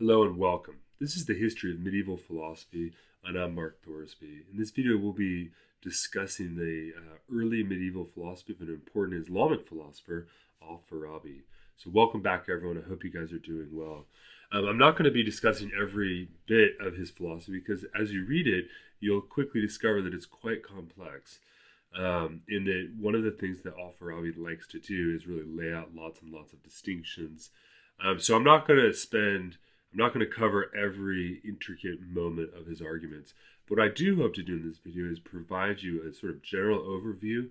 Hello and welcome. This is the history of medieval philosophy, and I'm Mark Thorsby. In this video, we'll be discussing the uh, early medieval philosophy of an important Islamic philosopher, Al-Farabi. So welcome back, everyone. I hope you guys are doing well. Um, I'm not going to be discussing every bit of his philosophy because as you read it, you'll quickly discover that it's quite complex. Um, in that one of the things that Al-Farabi likes to do is really lay out lots and lots of distinctions. Um, so I'm not going to spend I'm not going to cover every intricate moment of his arguments. But what I do hope to do in this video is provide you a sort of general overview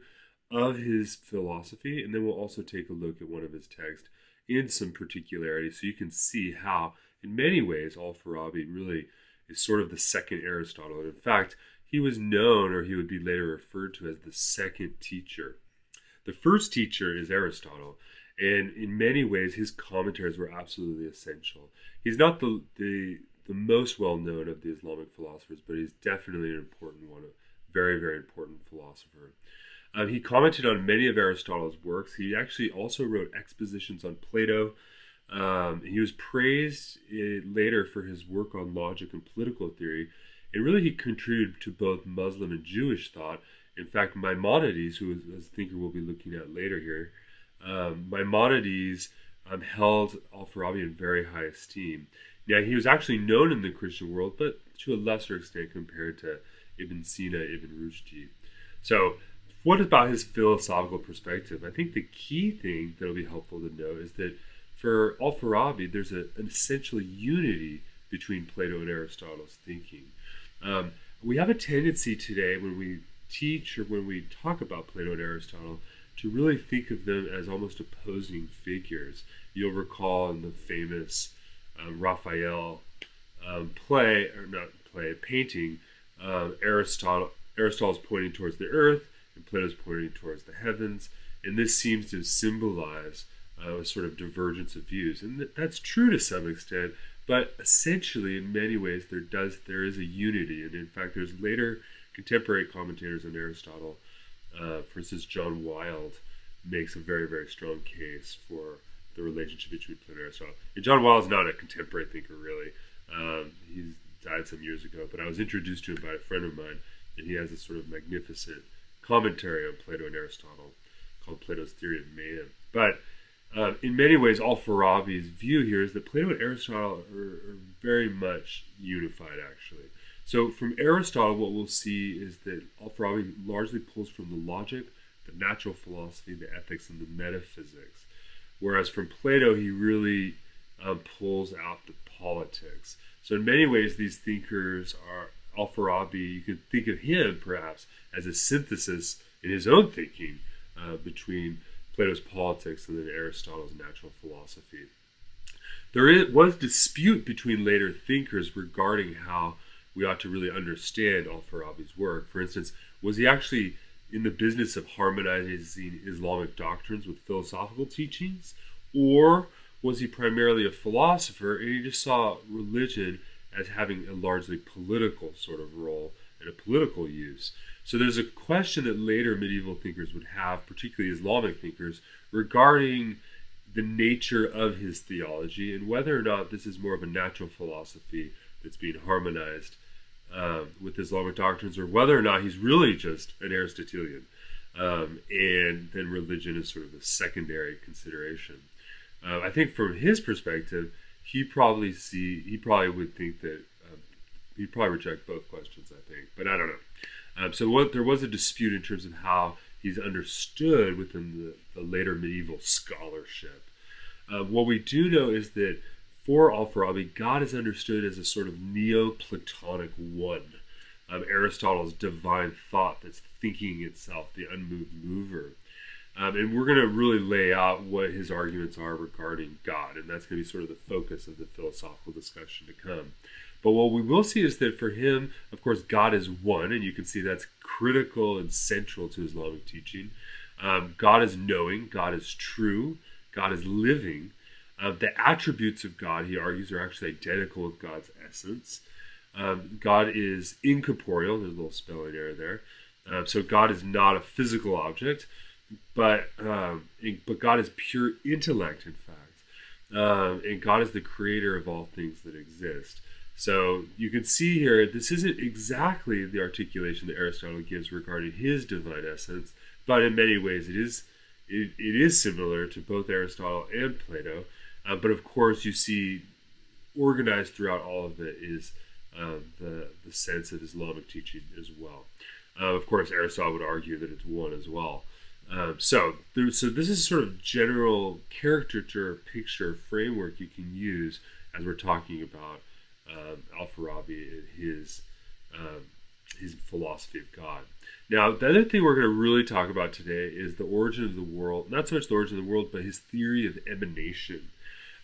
of his philosophy, and then we'll also take a look at one of his texts in some particularity so you can see how, in many ways, Al-Farabi really is sort of the second Aristotle. And in fact, he was known, or he would be later referred to as the second teacher. The first teacher is Aristotle, and in many ways his commentaries were absolutely essential. He's not the the the most well known of the Islamic philosophers, but he's definitely an important one, a very very important philosopher. Um, he commented on many of Aristotle's works. He actually also wrote expositions on Plato. Um, he was praised uh, later for his work on logic and political theory, and really he contributed to both Muslim and Jewish thought. In fact, Maimonides, who is a thinker we'll be looking at later here, um, Maimonides um, held Al-Farabi in very high esteem. Now, he was actually known in the Christian world, but to a lesser extent compared to Ibn Sina, Ibn Rushdi. So, what about his philosophical perspective? I think the key thing that will be helpful to know is that for Al-Farabi, there's a, an essential unity between Plato and Aristotle's thinking. Um, we have a tendency today when we teach or when we talk about Plato and Aristotle to really think of them as almost opposing figures. You'll recall in the famous um, Raphael um, play, or not play, painting, um, Aristotle Aristotle's pointing towards the earth and Plato's pointing towards the heavens, and this seems to symbolize uh, a sort of divergence of views, and th- that's true to some extent. But essentially, in many ways, there does there is a unity, and in fact, there's later contemporary commentators on Aristotle uh, for instance, John Wild makes a very, very strong case for the relationship between Plato and Aristotle. And John Wild is not a contemporary thinker, really. Um, he's died some years ago, but I was introduced to him by a friend of mine, and he has a sort of magnificent commentary on Plato and Aristotle called Plato's Theory of Man. But um, in many ways, Al-Farabi's view here is that Plato and Aristotle are, are very much unified, actually. So from Aristotle, what we'll see is that Al-Farabi largely pulls from the logic, the natural philosophy, the ethics, and the metaphysics. Whereas from Plato, he really um, pulls out the politics. So in many ways, these thinkers are Al-Farabi. You could think of him perhaps as a synthesis in his own thinking uh, between Plato's politics and then Aristotle's natural philosophy. There is, was dispute between later thinkers regarding how we ought to really understand Al-Farabi's work. For instance, was he actually in the business of harmonizing Islamic doctrines with philosophical teachings? Or was he primarily a philosopher and he just saw religion as having a largely political sort of role and a political use? So there's a question that later medieval thinkers would have, particularly Islamic thinkers, regarding the nature of his theology and whether or not this is more of a natural philosophy that's being harmonized um, with Islamic doctrines, or whether or not he's really just an Aristotelian, um, and then religion is sort of a secondary consideration. Uh, I think from his perspective, he probably see he probably would think that um, he'd probably reject both questions. I think, but I don't know. Um, so what, there was a dispute in terms of how he's understood within the, the later medieval scholarship. Uh, what we do know is that for Al-Farabi, God is understood as a sort of Neoplatonic one. Um, Aristotle's divine thought that's thinking itself, the unmoved mover. Um, and we're going to really lay out what his arguments are regarding God, and that's going to be sort of the focus of the philosophical discussion to come. But what we will see is that for him, of course, God is one, and you can see that's critical and central to Islamic teaching. Um, God is knowing, God is true, God is living, uh, the attributes of God, he argues, are actually identical with God's essence. Um, God is incorporeal. There's a little spelling error there. Um, so God is not a physical object, but um, but God is pure intellect. In fact, um, and God is the creator of all things that exist. So you can see here, this isn't exactly the articulation that Aristotle gives regarding his divine essence, but in many ways it is it, it is similar to both Aristotle and Plato. Uh, but of course, you see organized throughout all of it is um, the the sense of Islamic teaching as well. Uh, of course, Aristotle would argue that it's one as well. Um, so, there, so this is sort of general caricature, picture, framework you can use as we're talking about um, Al-Farabi and his um, his philosophy of God. Now, the other thing we're going to really talk about today is the origin of the world. Not so much the origin of the world, but his theory of emanation.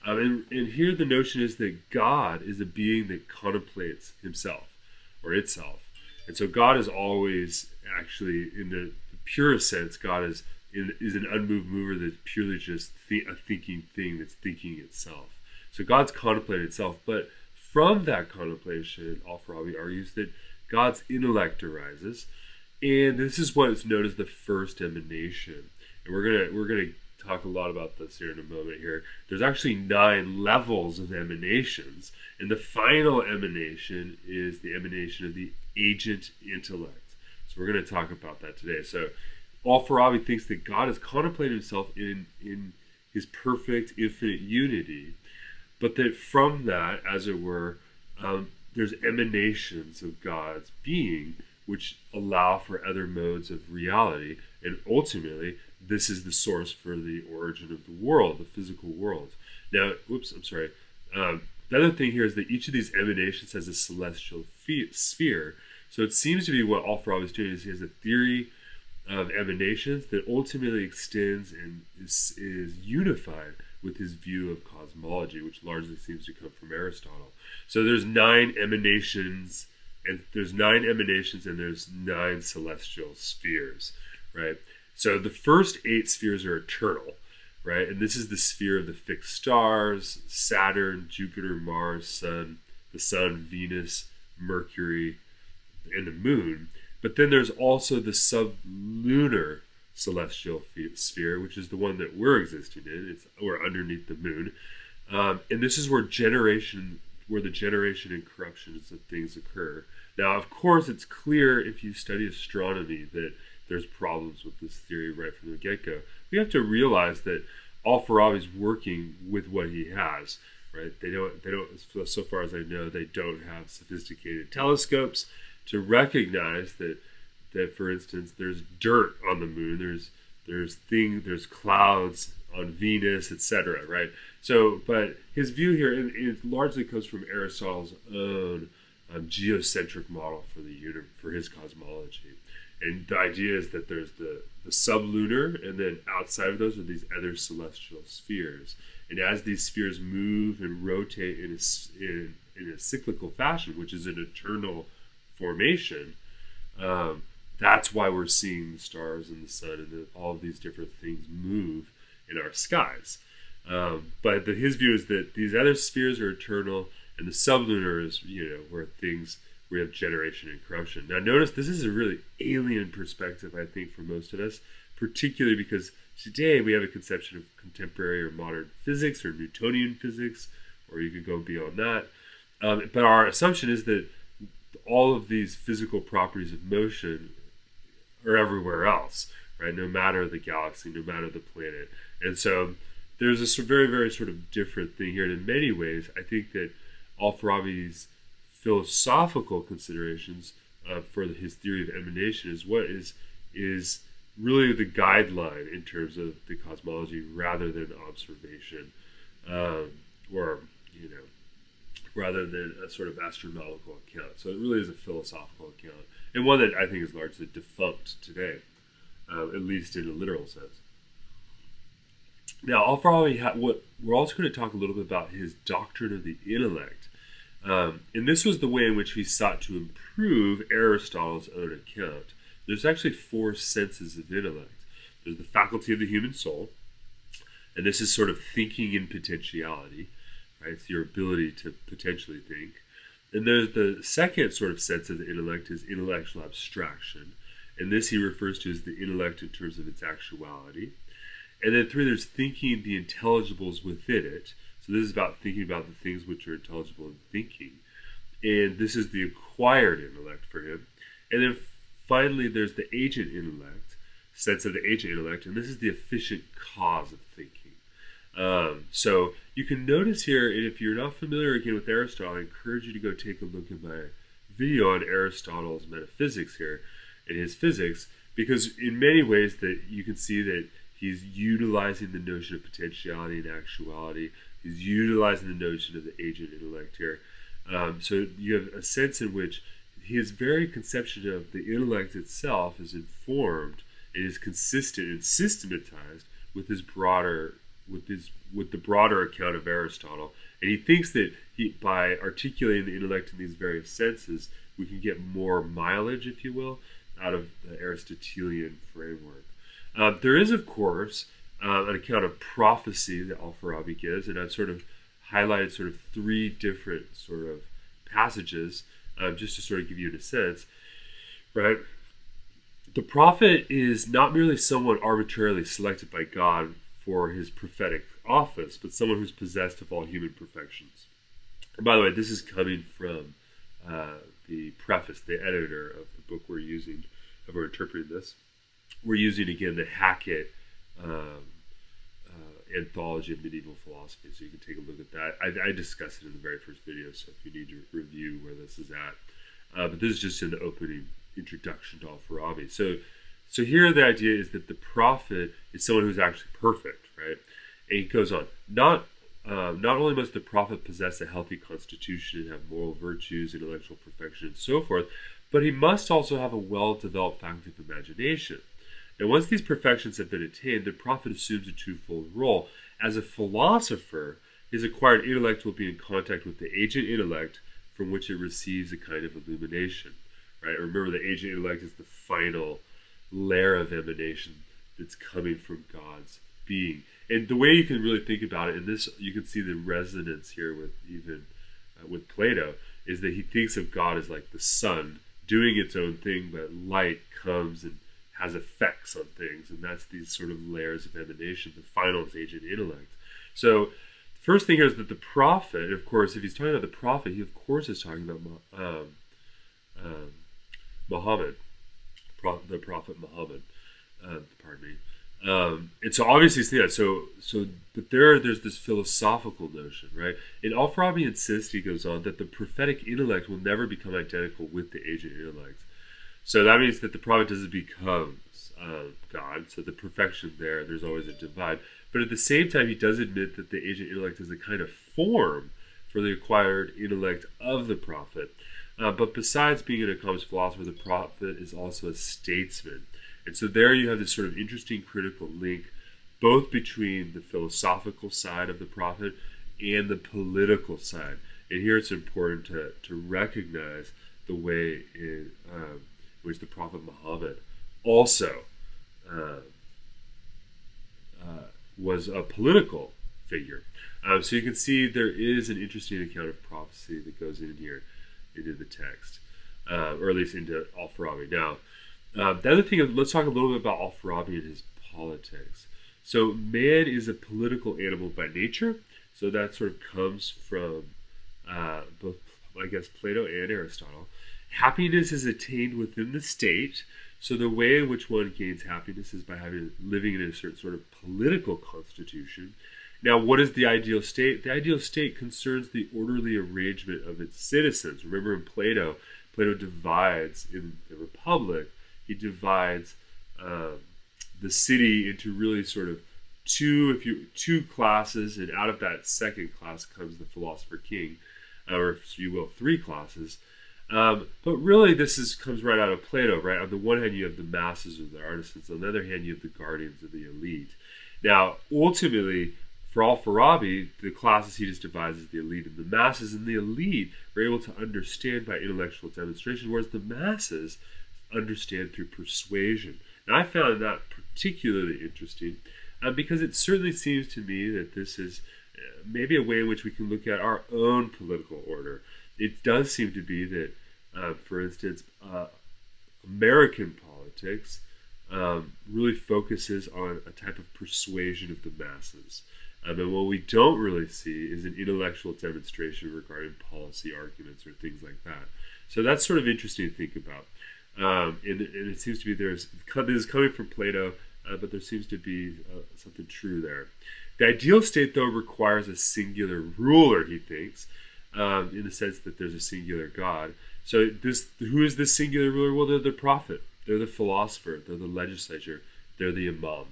Um, and, and here the notion is that God is a being that contemplates himself or itself. And so God is always actually, in the, the purest sense, God is in, is an unmoved mover that's purely just th- a thinking thing that's thinking itself. So God's contemplating itself, but from that contemplation, Al-Farabi argues that God's intellect arises, and this is what is known as the first emanation. And we're gonna we're gonna talk a lot about this here in a moment. Here, there's actually nine levels of emanations, and the final emanation is the emanation of the agent intellect. So we're gonna talk about that today. So, Al-Farabi thinks that God has contemplated Himself in in His perfect infinite unity but that from that, as it were, um, there's emanations of God's being which allow for other modes of reality. And ultimately, this is the source for the origin of the world, the physical world. Now, whoops, I'm sorry. Um, the other thing here is that each of these emanations has a celestial sphere. So it seems to be what Al-Farabi is doing is he has a theory of emanations that ultimately extends and is, is unified with his view of cosmology, which largely seems to come from Aristotle. So there's nine emanations, and there's nine emanations, and there's nine celestial spheres, right? So the first eight spheres are eternal, right? And this is the sphere of the fixed stars: Saturn, Jupiter, Mars, Sun, the Sun, Venus, Mercury, and the Moon. But then there's also the sublunar celestial sphere, which is the one that we're existing in. It's we're underneath the moon, um, and this is where generation, where the generation and corruptions of things occur. Now, of course, it's clear if you study astronomy that there's problems with this theory right from the get-go. We have to realize that Al-Farabi is working with what he has. Right? They don't. They don't. So far as I know, they don't have sophisticated telescopes to recognize that that, for instance, there's dirt on the moon, there's there's thing, there's clouds on Venus, etc. Right. So, but his view here, it, it largely comes from Aristotle's own um, geocentric model for the universe, for his cosmology. And the idea is that there's the, the sublunar, and then outside of those are these other celestial spheres. And as these spheres move and rotate in a, in, in a cyclical fashion, which is an eternal formation, um, that's why we're seeing the stars and the sun and the, all of these different things move in our skies. Um, but the, his view is that these other spheres are eternal, and the sublunar is, you know, where things we have generation and corruption. Now, notice this is a really alien perspective, I think, for most of us, particularly because today we have a conception of contemporary or modern physics or Newtonian physics, or you could go beyond that. Um, but our assumption is that all of these physical properties of motion are everywhere else, right? No matter the galaxy, no matter the planet. And so there's a very, very sort of different thing here. And in many ways, I think that Al-Farabi's philosophical considerations uh, for his theory of emanation is what is is really the guideline in terms of the cosmology rather than observation um, or you know rather than a sort of astronomical account so it really is a philosophical account and one that I think is largely defunct today, uh, at least in a literal sense. Now, I'll probably ha- what we're also going to talk a little bit about his doctrine of the intellect, um, and this was the way in which he sought to improve Aristotle's own account. There's actually four senses of intellect. There's the faculty of the human soul, and this is sort of thinking in potentiality, right? It's your ability to potentially think. And there's the second sort of sense of the intellect is intellectual abstraction. And this he refers to as the intellect in terms of its actuality. And then three, there's thinking the intelligibles within it. So this is about thinking about the things which are intelligible and thinking. And this is the acquired intellect for him. And then finally, there's the agent intellect, sense of the agent intellect, and this is the efficient cause of thinking. Um, so you can notice here, and if you're not familiar again with Aristotle, I encourage you to go take a look at my video on Aristotle's metaphysics here and his physics, because in many ways that you can see that he's utilizing the notion of potentiality and actuality. He's utilizing the notion of the agent intellect here. Um, so you have a sense in which his very conception of the intellect itself is informed and is consistent and systematized with his broader with his with the broader account of Aristotle. And he thinks that he by articulating the intellect in these various senses, we can get more mileage, if you will, out of the Aristotelian framework. Uh, there is, of course, uh, an account of prophecy that Al-Farabi gives, and I've sort of highlighted sort of three different sort of passages um, just to sort of give you a sense, right? The prophet is not merely someone arbitrarily selected by God for his prophetic office, but someone who's possessed of all human perfections. And by the way, this is coming from uh, the preface, the editor of the book we're using, of we're interpreting this. We're using again the Hackett um, uh, anthology of medieval philosophy, so you can take a look at that. I, I discussed it in the very first video, so if you need to review where this is at, uh, but this is just in the opening introduction to Al-Farabi. So so here the idea is that the prophet is someone who's actually perfect, right? And he goes on, not um, not only must the prophet possess a healthy constitution and have moral virtues, intellectual perfection, and so forth, but he must also have a well-developed faculty of imagination. And once these perfections have been attained, the prophet assumes a twofold role. As a philosopher, his acquired intellect will be in contact with the agent intellect from which it receives a kind of illumination. Right? Remember, the agent intellect is the final layer of emanation that's coming from God's being. And the way you can really think about it, and this you can see the resonance here with even uh, with Plato, is that he thinks of God as like the sun doing its own thing, but light comes and has effects on things, and that's these sort of layers of emanation. The final is agent intellect. So the first thing here is that the prophet, of course, if he's talking about the prophet, he of course is talking about um, um, Muhammad the Prophet Muhammad. Uh, pardon me. Um, and so obviously it's yeah, so so but there there's this philosophical notion, right? And Al-Farabi insists, he goes on, that the prophetic intellect will never become identical with the agent intellect. So that means that the prophet doesn't become uh, God. So the perfection there, there's always a divide. But at the same time, he does admit that the agent intellect is a kind of form for the acquired intellect of the prophet. Uh, but besides being an accomplished philosopher, the prophet is also a statesman. And so there you have this sort of interesting critical link both between the philosophical side of the prophet and the political side. And here it's important to, to recognize the way in um, which the Prophet Muhammad also uh, uh, was a political figure. Um, so you can see there is an interesting account of prophecy that goes in here into the text, uh, or at least into Al-Farabi. Now, uh, the other thing, let's talk a little bit about Al-Farabi and his politics. So, man is a political animal by nature. So that sort of comes from uh, both, I guess, Plato and Aristotle. Happiness is attained within the state. So the way in which one gains happiness is by having living in a certain sort of political constitution now, what is the ideal state? The ideal state concerns the orderly arrangement of its citizens. Remember in Plato, Plato divides in the Republic, he divides um, the city into really sort of two, if you two classes, and out of that second class comes the philosopher king, or if you will, three classes. Um, but really, this is comes right out of Plato, right? On the one hand, you have the masses or the artisans. On the other hand, you have the guardians of the elite. Now, ultimately, for Al-Farabi, the classes he just divides the elite and the masses, and the elite are able to understand by intellectual demonstration, whereas the masses understand through persuasion. And I found that particularly interesting uh, because it certainly seems to me that this is uh, maybe a way in which we can look at our own political order. It does seem to be that, uh, for instance, uh, American politics um, really focuses on a type of persuasion of the masses. Um, and what we don't really see is an intellectual demonstration regarding policy arguments or things like that. So that's sort of interesting to think about. Um, and, and, it seems to be there's this is coming from Plato, uh, but there seems to be uh, something true there. The ideal state, though, requires a singular ruler. He thinks, um, in the sense that there's a singular God. So this, who is this singular ruler? Well, they're the prophet, they're the philosopher, they're the legislature, they're the imam.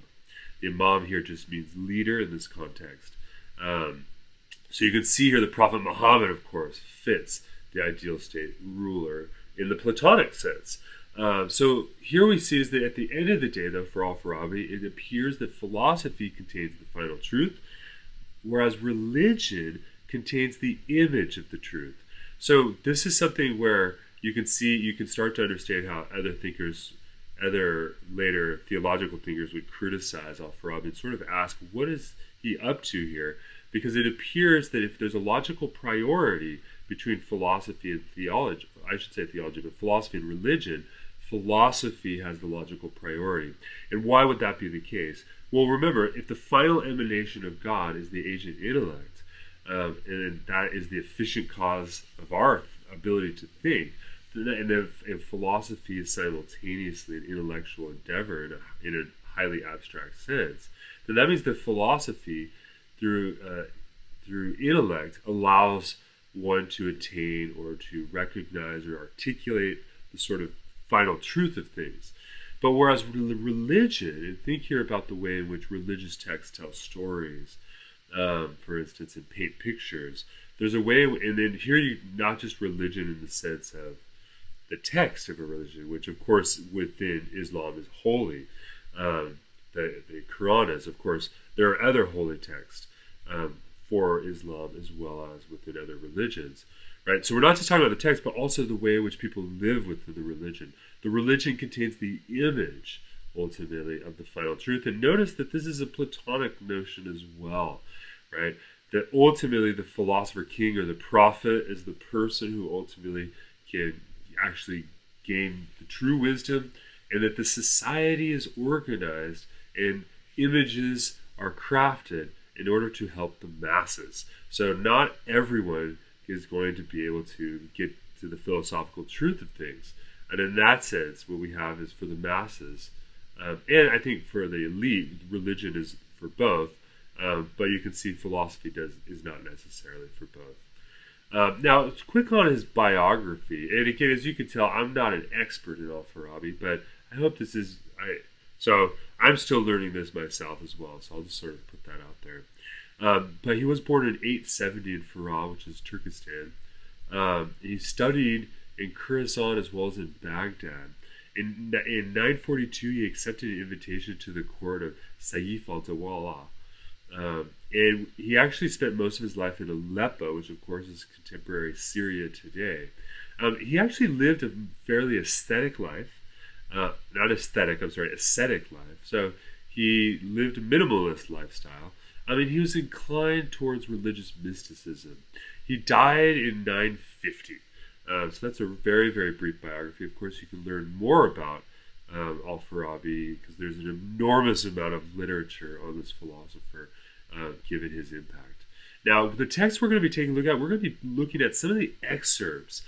The imam here just means leader in this context. Um, so you can see here the Prophet Muhammad, of course, fits the ideal state ruler in the Platonic sense. Um, so here we see is that at the end of the day, though, for Al-Farabi, it appears that philosophy contains the final truth, whereas religion contains the image of the truth. So this is something where you can see, you can start to understand how other thinkers, other later theological thinkers would criticize Al-Farabi and sort of ask, what is he up to here? Because it appears that if there's a logical priority between philosophy and theology, I should say theology, but philosophy and religion, philosophy has the logical priority. And why would that be the case? Well, remember, if the final emanation of God is the agent intellect, um, and that is the efficient cause of our ability to think, and if, if philosophy is simultaneously an intellectual endeavor in a, in a highly abstract sense, then that means that philosophy, through uh, through intellect, allows one to attain or to recognize or articulate the sort of final truth of things. But whereas religion, and think here about the way in which religious texts tell stories, um, for instance, and paint pictures, there's a way, and then here you not just religion in the sense of the text of a religion, which of course within Islam is holy. Um, the, the Quran is, of course, there are other holy texts um, for Islam as well as within other religions right? So we're not just talking about the text, but also the way in which people live within the religion. The religion contains the image, ultimately, of the final truth. And notice that this is a Platonic notion as well, right? That ultimately the philosopher king or the prophet is the person who ultimately can actually gain the true wisdom, and that the society is organized and images are crafted in order to help the masses. So not everyone is going to be able to get to the philosophical truth of things. And in that sense, what we have is for the masses, um, and I think for the elite, religion is for both. Um, but you can see philosophy does is not necessarily for both. Um, now, quick on his biography, and again, as you can tell, I'm not an expert in Al-Farabi, but I hope this is I. So I'm still learning this myself as well. So I'll just sort of put that out there. Um, but he was born in 870 in Farah, which is Turkestan. Um, he studied in Khorasan as well as in Baghdad. In, in 942, he accepted an invitation to the court of Saif al Dawla. Um, and he actually spent most of his life in Aleppo, which of course is contemporary Syria today. Um, he actually lived a fairly aesthetic life. Uh, not aesthetic, I'm sorry, ascetic life. So he lived a minimalist lifestyle. I mean, he was inclined towards religious mysticism. He died in 950. Um, so that's a very, very brief biography. Of course, you can learn more about um, Al Farabi because there's an enormous amount of literature on this philosopher, uh, given his impact. Now, the text we're going to be taking a look at, we're going to be looking at some of the excerpts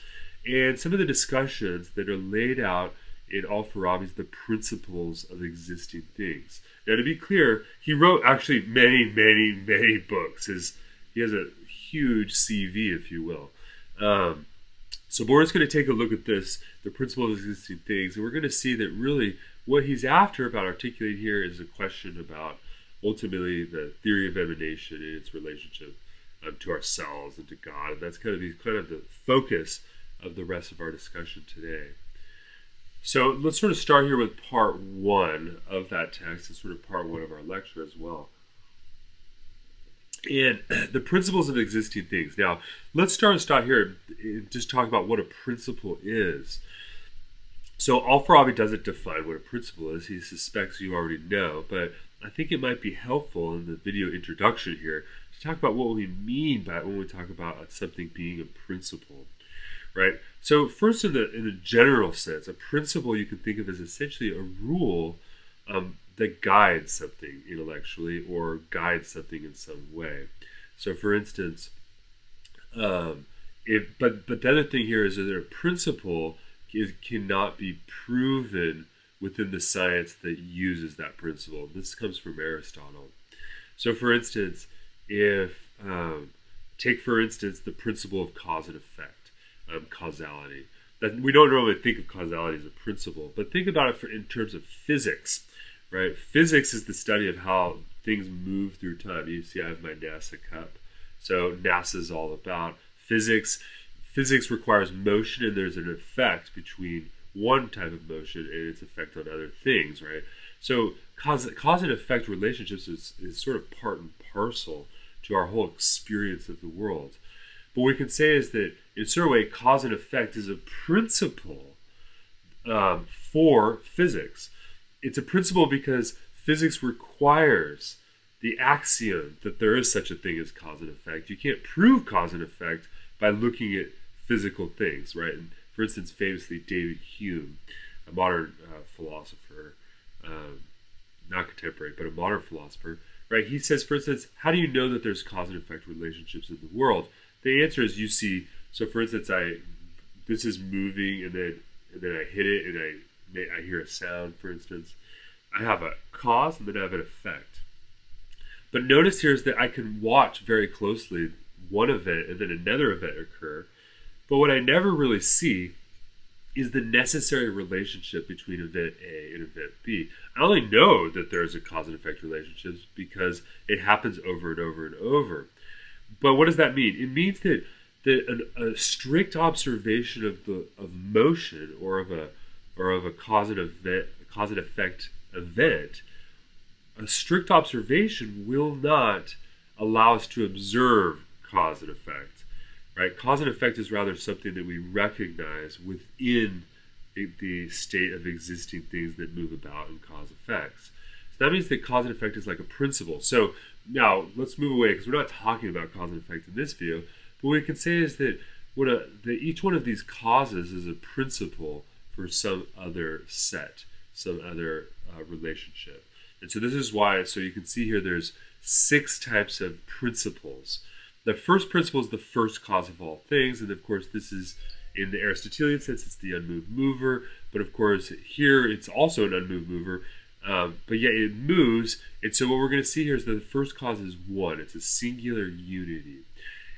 and some of the discussions that are laid out in Al Farabi's The Principles of Existing Things. Now, to be clear, he wrote actually many, many, many books. His, he has a huge CV, if you will. Um, so Boris going to take a look at this, the principle of existing things, and we're going to see that really what he's after about articulating here is a question about ultimately the theory of emanation and its relationship um, to ourselves and to God. And that's kind of the, kind of the focus of the rest of our discussion today. So let's sort of start here with part one of that text. It's sort of part one of our lecture as well. And the principles of existing things. Now, let's start and stop here and just talk about what a principle is. So Al-Farabi doesn't define what a principle is. He suspects you already know, but I think it might be helpful in the video introduction here to talk about what we mean by when we talk about something being a principle right? So first, in the in the general sense, a principle you can think of as essentially a rule um, that guides something intellectually or guides something in some way. So, for instance, um, if, but but the other thing here is that a principle is, cannot be proven within the science that uses that principle. This comes from Aristotle. So, for instance, if um, take for instance the principle of cause and effect, um, causality. That we don't normally think of causality as a principle, but think about it for, in terms of physics, right? Physics is the study of how things move through time. You see, I have my NASA cup. So NASA is all about physics. Physics requires motion, and there's an effect between one type of motion and its effect on other things, right? So cause, cause and effect relationships is, is sort of part and parcel to our whole experience of the world. But what we can say is that in a certain way, cause and effect is a principle um, for physics. It's a principle because physics requires the axiom that there is such a thing as cause and effect. You can't prove cause and effect by looking at physical things, right? And for instance, famously, David Hume, a modern uh, philosopher, um, not contemporary, but a modern philosopher, right? He says, for instance, how do you know that there's cause and effect relationships in the world? The answer is you see. So, for instance, I this is moving, and then and then I hit it, and I I hear a sound. For instance, I have a cause, and then I have an effect. But notice here is that I can watch very closely one event and then another event occur. But what I never really see is the necessary relationship between event A and event B. I only know that there's a cause and effect relationship because it happens over and over and over. But what does that mean? It means that that an, a strict observation of the of motion or of a or of a cause and event cause and effect event, a strict observation will not allow us to observe cause and effect right? Cause and effect is rather something that we recognize within the state of existing things that move about and cause effects. So that means that cause and effect is like a principle. So now let's move away because we're not talking about cause and effect in this video. But what we can say is that what a, that each one of these causes is a principle for some other set, some other uh, relationship. And so this is why, so you can see here there's six types of principles. The first principle is the first cause of all things, and of course, this is in the Aristotelian sense, it's the unmoved mover. But of course, here it's also an unmoved mover, um, but yet it moves. And so, what we're going to see here is that the first cause is one, it's a singular unity.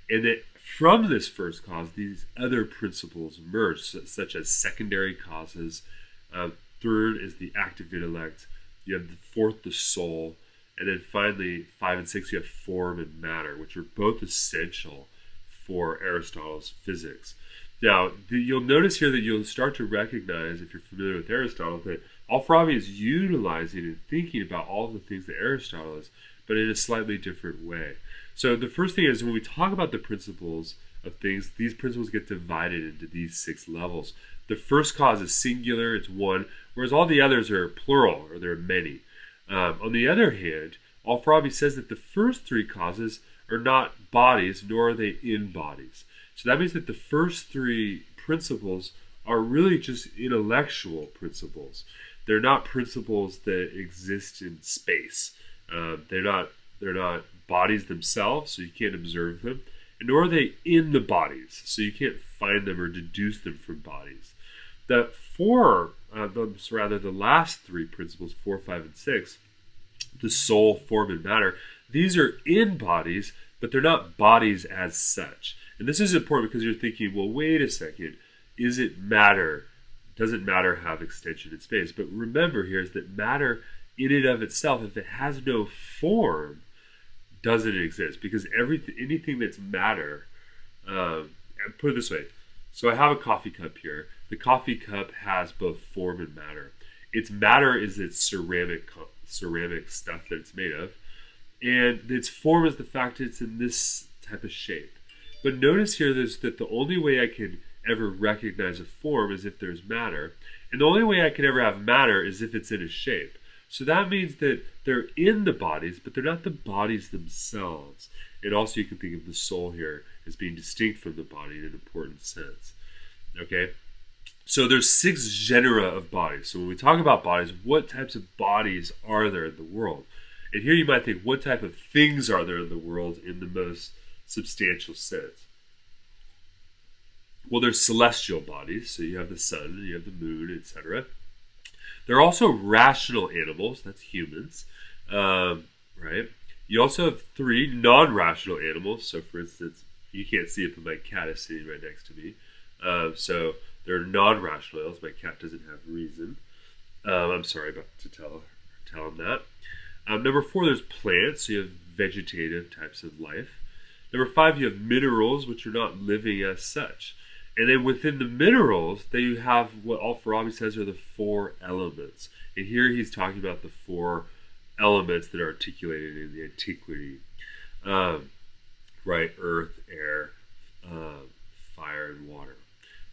And that from this first cause, these other principles emerge, such as secondary causes. Um, third is the active intellect. You have the fourth, the soul. And then finally, five and six, you have form and matter, which are both essential for Aristotle's physics. Now, you'll notice here that you'll start to recognize, if you're familiar with Aristotle, that Al-Farabi is utilizing and thinking about all the things that Aristotle is, but in a slightly different way. So the first thing is when we talk about the principles of things, these principles get divided into these six levels. The first cause is singular, it's one, whereas all the others are plural, or there are many. Um, on the other hand, Al-Farabi says that the first three causes are not bodies, nor are they in bodies. So that means that the first three principles are really just intellectual principles. They're not principles that exist in space. Uh, they're not they're not bodies themselves, so you can't observe them, and nor are they in the bodies, so you can't find them or deduce them from bodies. The four uh, rather the last three principles, four, five, and six, the soul, form, and matter, these are in bodies, but they're not bodies as such. And this is important because you're thinking, well, wait a second, is it matter? Doesn't matter have extension in space? But remember here is that matter in and of itself, if it has no form, doesn't exist because everything, anything that's matter, um, put it this way. So I have a coffee cup here the coffee cup has both form and matter. Its matter is its ceramic ceramic stuff that it's made of, and its form is the fact that it's in this type of shape. But notice here that the only way I can ever recognize a form is if there's matter, and the only way I can ever have matter is if it's in a shape. So that means that they're in the bodies, but they're not the bodies themselves. And also, you can think of the soul here as being distinct from the body in an important sense. Okay? So there's six genera of bodies. So when we talk about bodies, what types of bodies are there in the world? And here you might think, what type of things are there in the world in the most substantial sense? Well, there's celestial bodies, so you have the sun, you have the moon, etc. There are also rational animals, that's humans, um, right? You also have three non-rational animals. So, for instance, you can't see it, but my cat is sitting right next to me. Um, so there are non-rational animals. My cat doesn't have reason. Um, I'm sorry about to tell tell him that. Um, number four, there's plants. So you have vegetative types of life. Number five, you have minerals, which are not living as such. And then within the minerals, then you have what Al-Farabi says are the four elements. And here he's talking about the four elements that are articulated in the antiquity. Um, right? Earth, air, uh, fire, and water,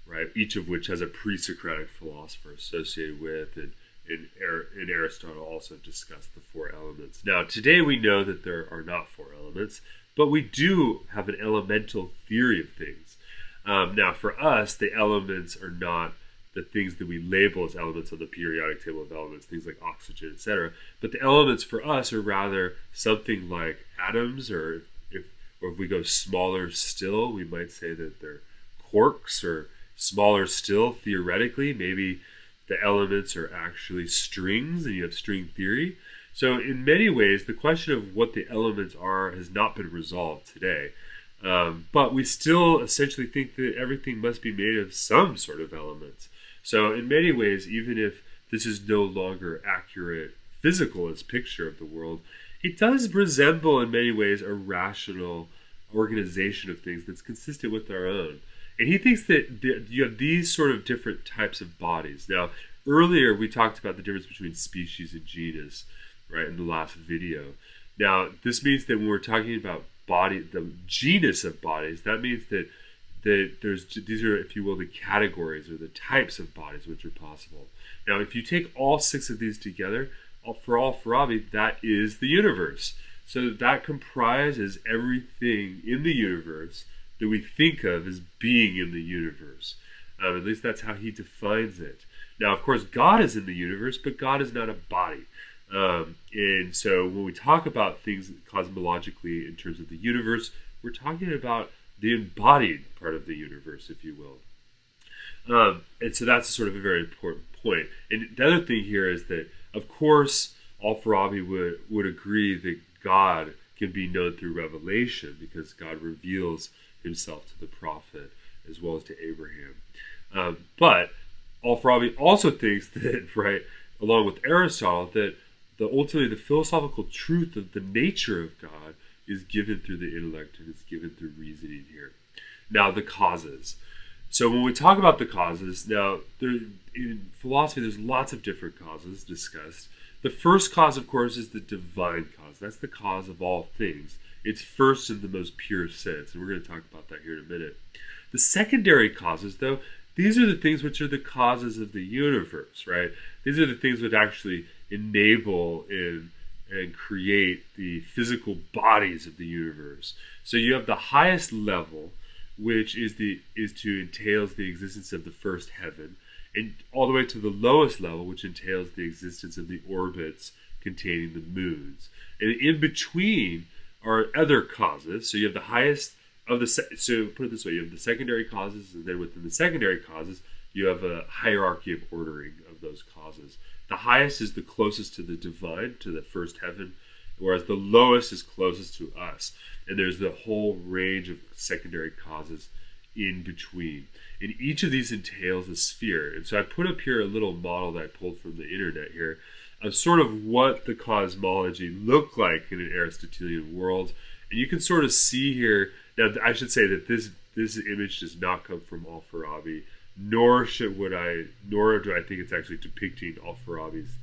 right? Each of which has a pre-Socratic philosopher associated with, and, and, and Aristotle also discussed the four elements. Now, today we know that there are not four elements, but we do have an elemental theory of things. Um, now, for us, the elements are not the things that we label as elements on the periodic table of elements, things like oxygen, etc. But the elements for us are rather something like atoms, or if, or if we go smaller still, we might say that they're quarks, or smaller still, theoretically, maybe the elements are actually strings, and you have string theory. So, in many ways, the question of what the elements are has not been resolved today. Um, but we still essentially think that everything must be made of some sort of elements. So, in many ways, even if this is no longer accurate physical as picture of the world, it does resemble in many ways a rational organization of things that's consistent with our own. And he thinks that you have these sort of different types of bodies. Now, earlier we talked about the difference between species and genus, right, in the last video. Now, this means that when we're talking about body, the genus of bodies, that means that that there's these are, if you will, the categories or the types of bodies which are possible. Now, if you take all six of these together, uh, for Al-Farabi, that is the universe. So that comprises everything in the universe that we think of as being in the universe. Um, at least that's how he defines it. Now, of course, God is in the universe, but God is not a body. Um, and so when we talk about things cosmologically in terms of the universe, we're talking about the embodied part of the universe, if you will. Um, and so that's sort of a very important point. And the other thing here is that, of course, Al-Farabi would, would agree that God can be known through revelation because God reveals himself to the prophet as well as to Abraham. Um, but Al-Farabi also thinks that, right, along with Aristotle, that the ultimately the philosophical truth of the nature of God is given through the intellect and is given through reasoning here. Now, the causes. So when we talk about the causes, now there, in philosophy, there's lots of different causes discussed. The first cause, of course, is the divine cause. That's the cause of all things. It's first in the most pure sense, and we're going to talk about that here in a minute. The secondary causes, though, these are the things which are the causes of the universe, right? These are the things that actually enable and and create the physical bodies of the universe. So you have the highest level, which is the is to entails the existence of the first heaven, and all the way to the lowest level, which entails the existence of the orbits containing the moons. And in between are other causes. So you have the highest of the so put it this way: you have the secondary causes, and then within the secondary causes, you have a hierarchy of ordering of those causes. The highest is the closest to the divine, to the first heaven, whereas the lowest is closest to us. And there's the whole range of secondary causes in between. And each of these entails a sphere. And so I put up here a little model that I pulled from the internet here of sort of what the cosmology looked like in an Aristotelian world. And you can sort of see here. Now, I should say that this this image does not come from Al-Farabi nor should would I, nor do I think it's actually depicting Al-Farabi's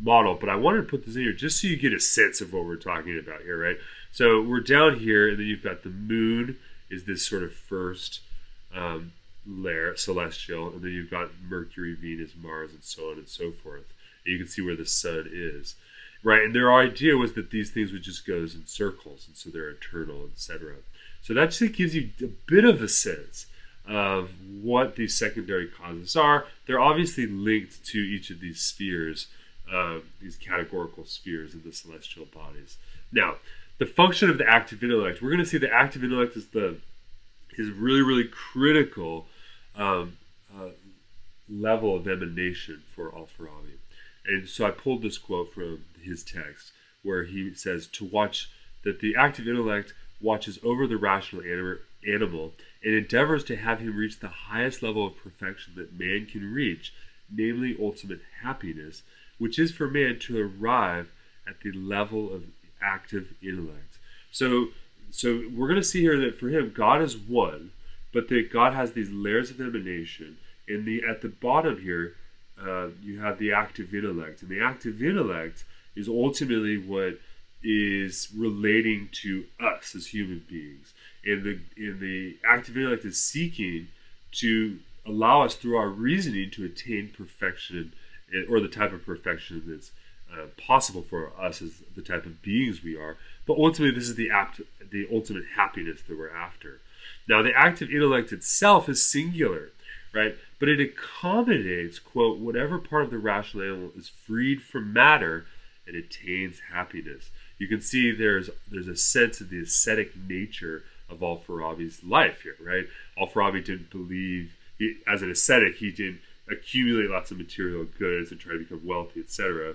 model. But I wanted to put this in here just so you get a sense of what we're talking about here, right? So we're down here, and then you've got the moon is this sort of first um, layer, celestial, and then you've got Mercury, Venus, Mars, and so on and so forth. And you can see where the sun is, right? And their idea was that these things would just go in circles, and so they're eternal, etc. So that just gives you a bit of a sense of what these secondary causes are. They're obviously linked to each of these spheres, uh, these categorical spheres of the celestial bodies. Now, the function of the active intellect, we're going to see the active intellect is the is really really critical um, uh, level of emanation for Al-Farabi. And so I pulled this quote from his text where he says to watch that the active intellect watches over the rational animal and endeavors to have him reach the highest level of perfection that man can reach, namely ultimate happiness, which is for man to arrive at the level of active intellect. So, so we're going to see here that for him, God is one, but that God has these layers of emanation. and the at the bottom here, uh, you have the active intellect, and the active intellect is ultimately what is relating to us as human beings. And the in the active intellect is seeking to allow us through our reasoning to attain perfection or the type of perfection that's uh, possible for us as the type of beings we are. But ultimately, this is the apt, the ultimate happiness that we're after. Now, the active intellect itself is singular, right? But it accommodates, quote, whatever part of the rational animal is freed from matter and attains happiness. You can see there's there's a sense of the ascetic nature of Al Farabi's life here, right? Al Farabi didn't believe, he, as an ascetic, he didn't accumulate lots of material goods and try to become wealthy, etc.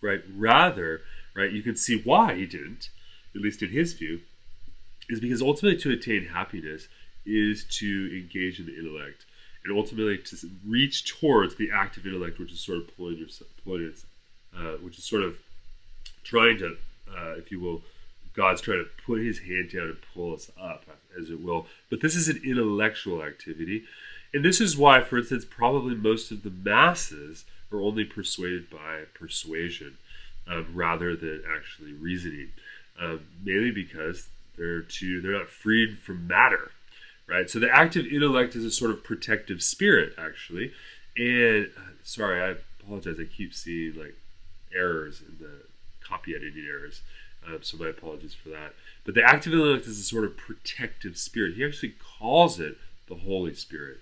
Right? Rather, right, you can see why he didn't, at least in his view, is because ultimately to attain happiness is to engage in the intellect and ultimately to reach towards the active intellect, which is sort of pulling yourself, pulling it, uh, which is sort of trying to, uh, if you will, God's trying to put His hand down and pull us up, as it will. But this is an intellectual activity, and this is why, for instance, probably most of the masses are only persuaded by persuasion um, rather than actually reasoning, um, mainly because they're too they're not freed from matter, right? So the active intellect is a sort of protective spirit, actually. And uh, sorry, I apologize. I keep seeing like errors in the copy editing errors. Um, so my apologies for that. But the active intellect is a sort of protective spirit. He actually calls it the Holy Spirit.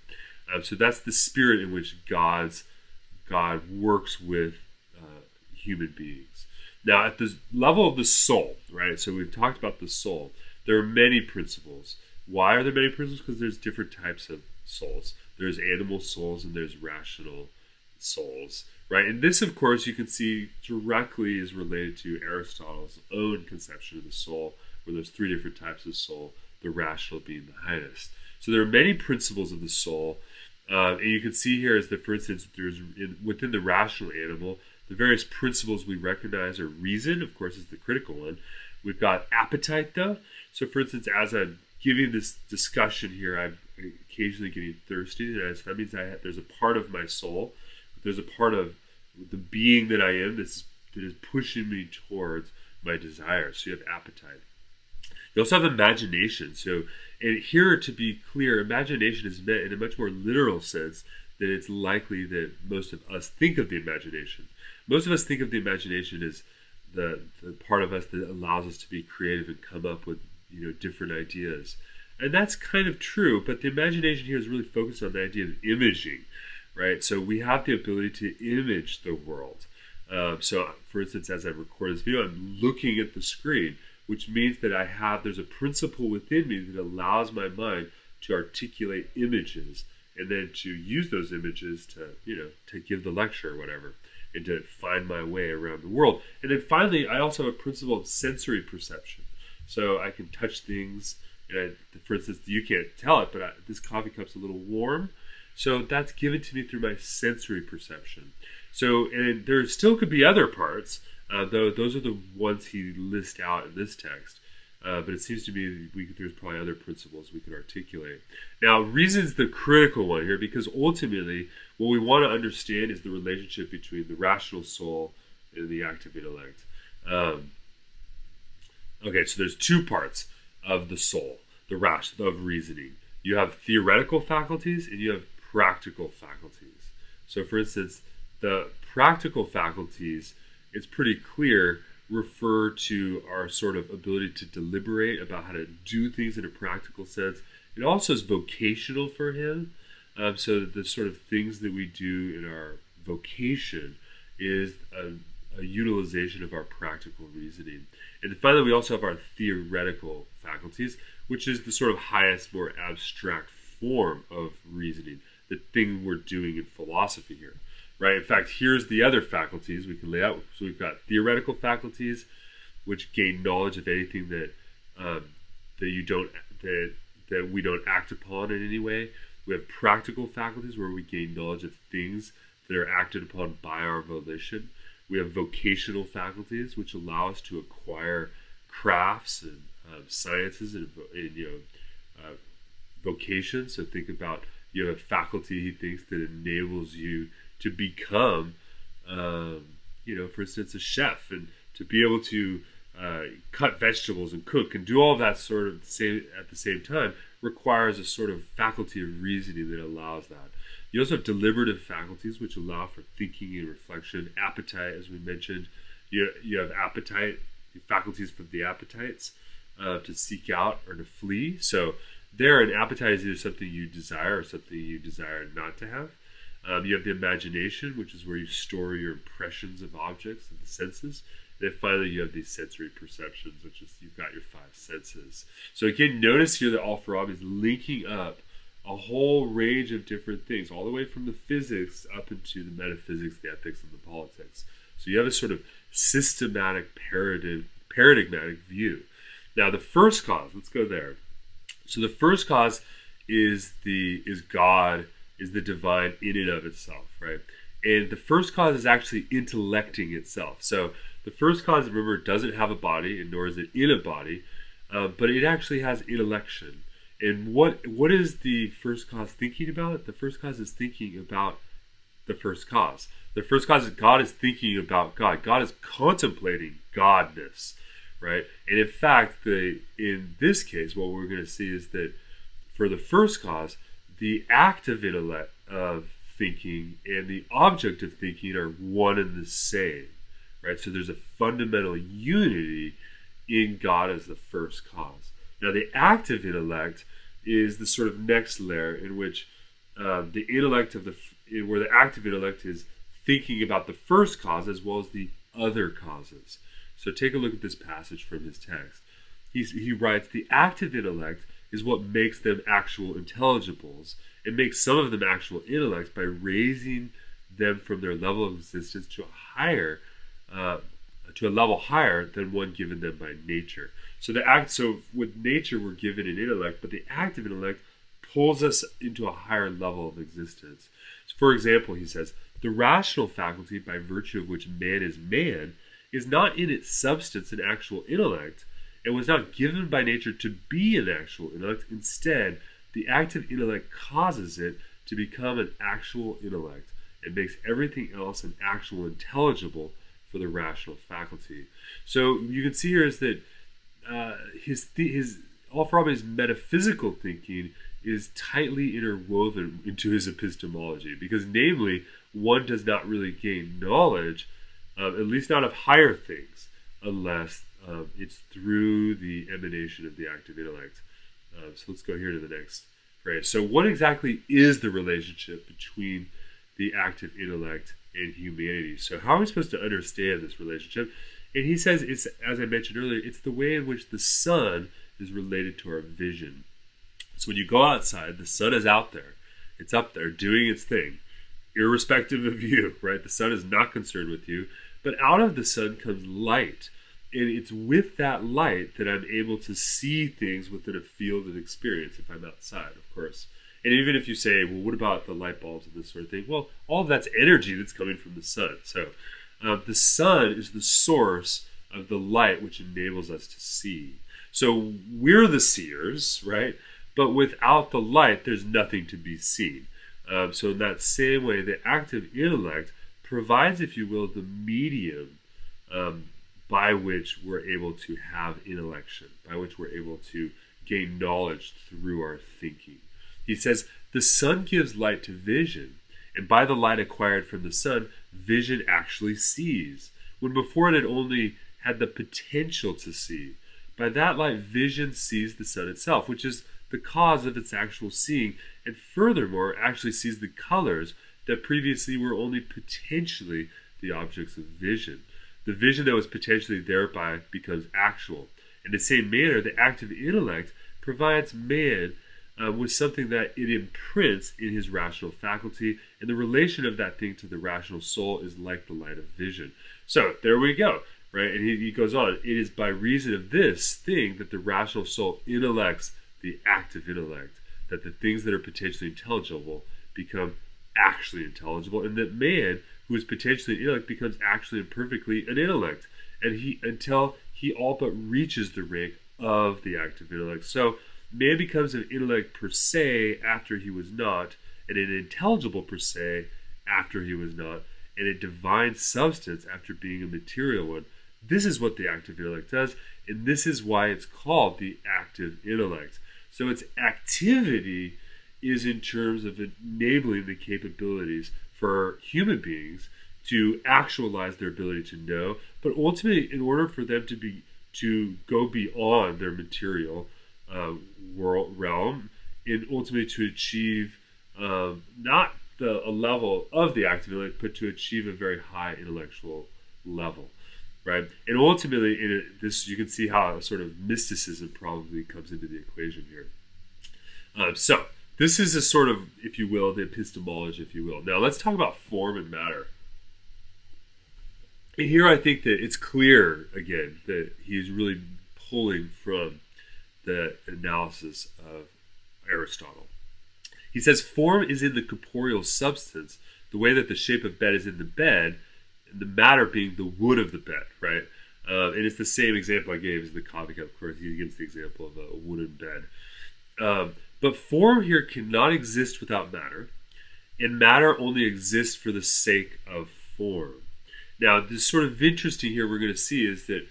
Um, so that's the spirit in which God's God works with uh, human beings. Now, at the level of the soul, right? So we've talked about the soul. There are many principles. Why are there many principles? Because there's different types of souls. There's animal souls and there's rational souls, right? And this, of course, you can see directly is related to Aristotle's own conception of the soul, where there's three different types of soul, the rational being the highest. So there are many principles of the soul, uh, and you can see here is that, for instance, there's in, within the rational animal, the various principles we recognize are reason, of course, is the critical one. We've got appetite, though. So, for instance, as I'm giving this discussion here, I'm occasionally getting thirsty. So that means I have, there's a part of my soul, there's a part of the being that I am that's, that is pushing me towards my desires. So you have appetite. You also have imagination. So, and here to be clear, imagination is meant in a much more literal sense than it's likely that most of us think of the imagination. Most of us think of the imagination as the, the part of us that allows us to be creative and come up with you know different ideas. And that's kind of true, but the imagination here is really focused on the idea of imaging, right? So we have the ability to image the world. Um, so, for instance, as I record this video, I'm looking at the screen, which means that I have there's a principle within me that allows my mind to articulate images and then to use those images to you know to give the lecture or whatever and to find my way around the world. And then finally, I also have a principle of sensory perception. So I can touch things. And I, for instance, you can't tell it, but I, this coffee cup's a little warm. So that's given to me through my sensory perception. So, and there still could be other parts, uh, though those are the ones he lists out in this text. Uh, but it seems to me we, there's probably other principles we could articulate. Now, reason's the critical one here because ultimately what we want to understand is the relationship between the rational soul and the active intellect. Um, okay, so there's two parts of the soul, the rash of reasoning. You have theoretical faculties and you have practical faculties. So, for instance, the practical faculties, it's pretty clear refer to our sort of ability to deliberate about how to do things in a practical sense It also is vocational for him. Um, so the sort of things that we do in our vocation is a, a utilization of our practical reasoning. And finally, we also have our theoretical faculties, which is the sort of highest, more abstract form of reasoning, the thing we're doing in philosophy here, right? In fact, here's the other faculties we can lay out. So we've got theoretical faculties, which gain knowledge of anything that um, that you don't that that we don't act upon in any way. We have practical faculties where we gain knowledge of things that are acted upon by our volition. We have vocational faculties, which allow us to acquire crafts and um, sciences and, and, you know uh, vocations. So think about you have a faculty he thinks that enables you to become, um, you know, for instance, a chef and to be able to uh, cut vegetables and cook and do all that sort of same at the same time requires a sort of faculty of reasoning that allows that. You also have deliberative faculties, which allow for thinking and reflection. Appetite, as we mentioned, you, you have appetite, faculties for the appetites uh, to seek out or to flee. So, there, an appetite is either something you desire or something you desire not to have. Um, you have the imagination, which is where you store your impressions of objects and the senses. And then finally, you have these sensory perceptions, which is you've got your five senses. So again, notice here that Al-Farabi is linking up a whole range of different things, all the way from the physics up into the metaphysics, the ethics, and the politics. So you have a sort of systematic paradigm, paradigmatic view. Now, the first cause, let's go there. So the first cause is the is God, is the divine in and of itself, right? And the first cause is actually intellecting itself. So the first cause, remember, doesn't have a body, and nor is it in a body, uh, but it actually has intellection. And what what is the first cause thinking about? The first cause is thinking about the first cause. The first cause is God is thinking about God. God is contemplating Godness, right? And in fact, the in this case, what we're going to see is that for the first cause, the act of intellect of thinking and the object of thinking are one and the same, right? So there's a fundamental unity in God as the first cause. Now, the active intellect is the sort of next layer in which um, the intellect of the where the active intellect is thinking about the first cause as well as the other causes. So take a look at this passage from his text. He's, he writes, The active intellect is what makes them actual intelligibles. It makes some of them actual intellects by raising them from their level of existence to a higher, uh, to a level higher than one given them by nature. So the act, so with nature, we're given an intellect, but the active intellect pulls us into a higher level of existence. So for example, he says, the rational faculty by virtue of which man is man is not in its substance an actual intellect, and was not given by nature to be an actual intellect. Instead, the active intellect causes it to become an actual intellect and makes everything else an actual intelligible for the rational faculty. So you can see here is that uh, his his Al-Farabi's metaphysical thinking is tightly interwoven into his epistemology because, namely, one does not really gain knowledge, uh, at least not of higher things, unless um, it's through the emanation of the active intellect. Uh, so let's go here to the next phrase. So, what exactly is the relationship between the active intellect and humanity? So, how are we supposed to understand this relationship? And he says it's, as I mentioned earlier, it's the way in which the sun is related to our vision. So when you go outside, the sun is out there. It's up there doing its thing, irrespective of you, right? The sun is not concerned with you. But out of the sun comes light. And it's with that light that I'm able to see things within a field of experience if I'm outside, of course. And even if you say, well, what about the light bulbs and this sort of thing? Well, all of that's energy that's coming from the sun. So uh, the sun is the source of the light which enables us to see. So we're the seers, right? But without the light, there's nothing to be seen. Um, so, in that same way, the active intellect provides, if you will, the medium um, by which we're able to have intellection, by which we're able to gain knowledge through our thinking. He says, The sun gives light to vision, and by the light acquired from the sun, vision actually sees, when before it had only had the potential to see. By that light, vision sees the sun itself, which is the cause of its actual seeing, and furthermore, actually sees the colors that previously were only potentially the objects of vision. The vision that was potentially thereby becomes actual. In the same manner, the active intellect provides man uh, with something that it imprints in his rational faculty, and the relation of that thing to the rational soul is like the light of vision. So there we go, right? And he, he goes on, it is by reason of this thing that the rational soul intellects the active intellect, that the things that are potentially intelligible become actually intelligible, and that man, who is potentially an intellect, becomes actually and perfectly an intellect, and he until he all but reaches the rank of the active intellect. So man becomes an intellect per se after he was not, and an intelligible per se after he was not, and a divine substance after being a material one. This is what the active intellect does, and this is why it's called the active intellect. So its activity is in terms of enabling the capabilities for human beings to actualize their ability to know, but ultimately, in order for them to be to go beyond their material uh, world realm, and ultimately to achieve um, not the a level of the active intellect, but to achieve a very high intellectual level, right? And ultimately, in this you can see how a sort of mysticism probably comes into the equation here. Um, so this is a sort of, if you will, the epistemology, if you will. Now let's talk about form and matter. And here I think that it's clear again that he's really pulling from the analysis of Aristotle. He says form is in the corporeal substance, the way that the shape of bed is in the bed, the matter being the wood of the bed, right? Uh, and it's the same example I gave as the comic, of course. He gives the example of a wooden bed. Um, but form here cannot exist without matter, and matter only exists for the sake of form. Now, this sort of interesting here we're going to see is that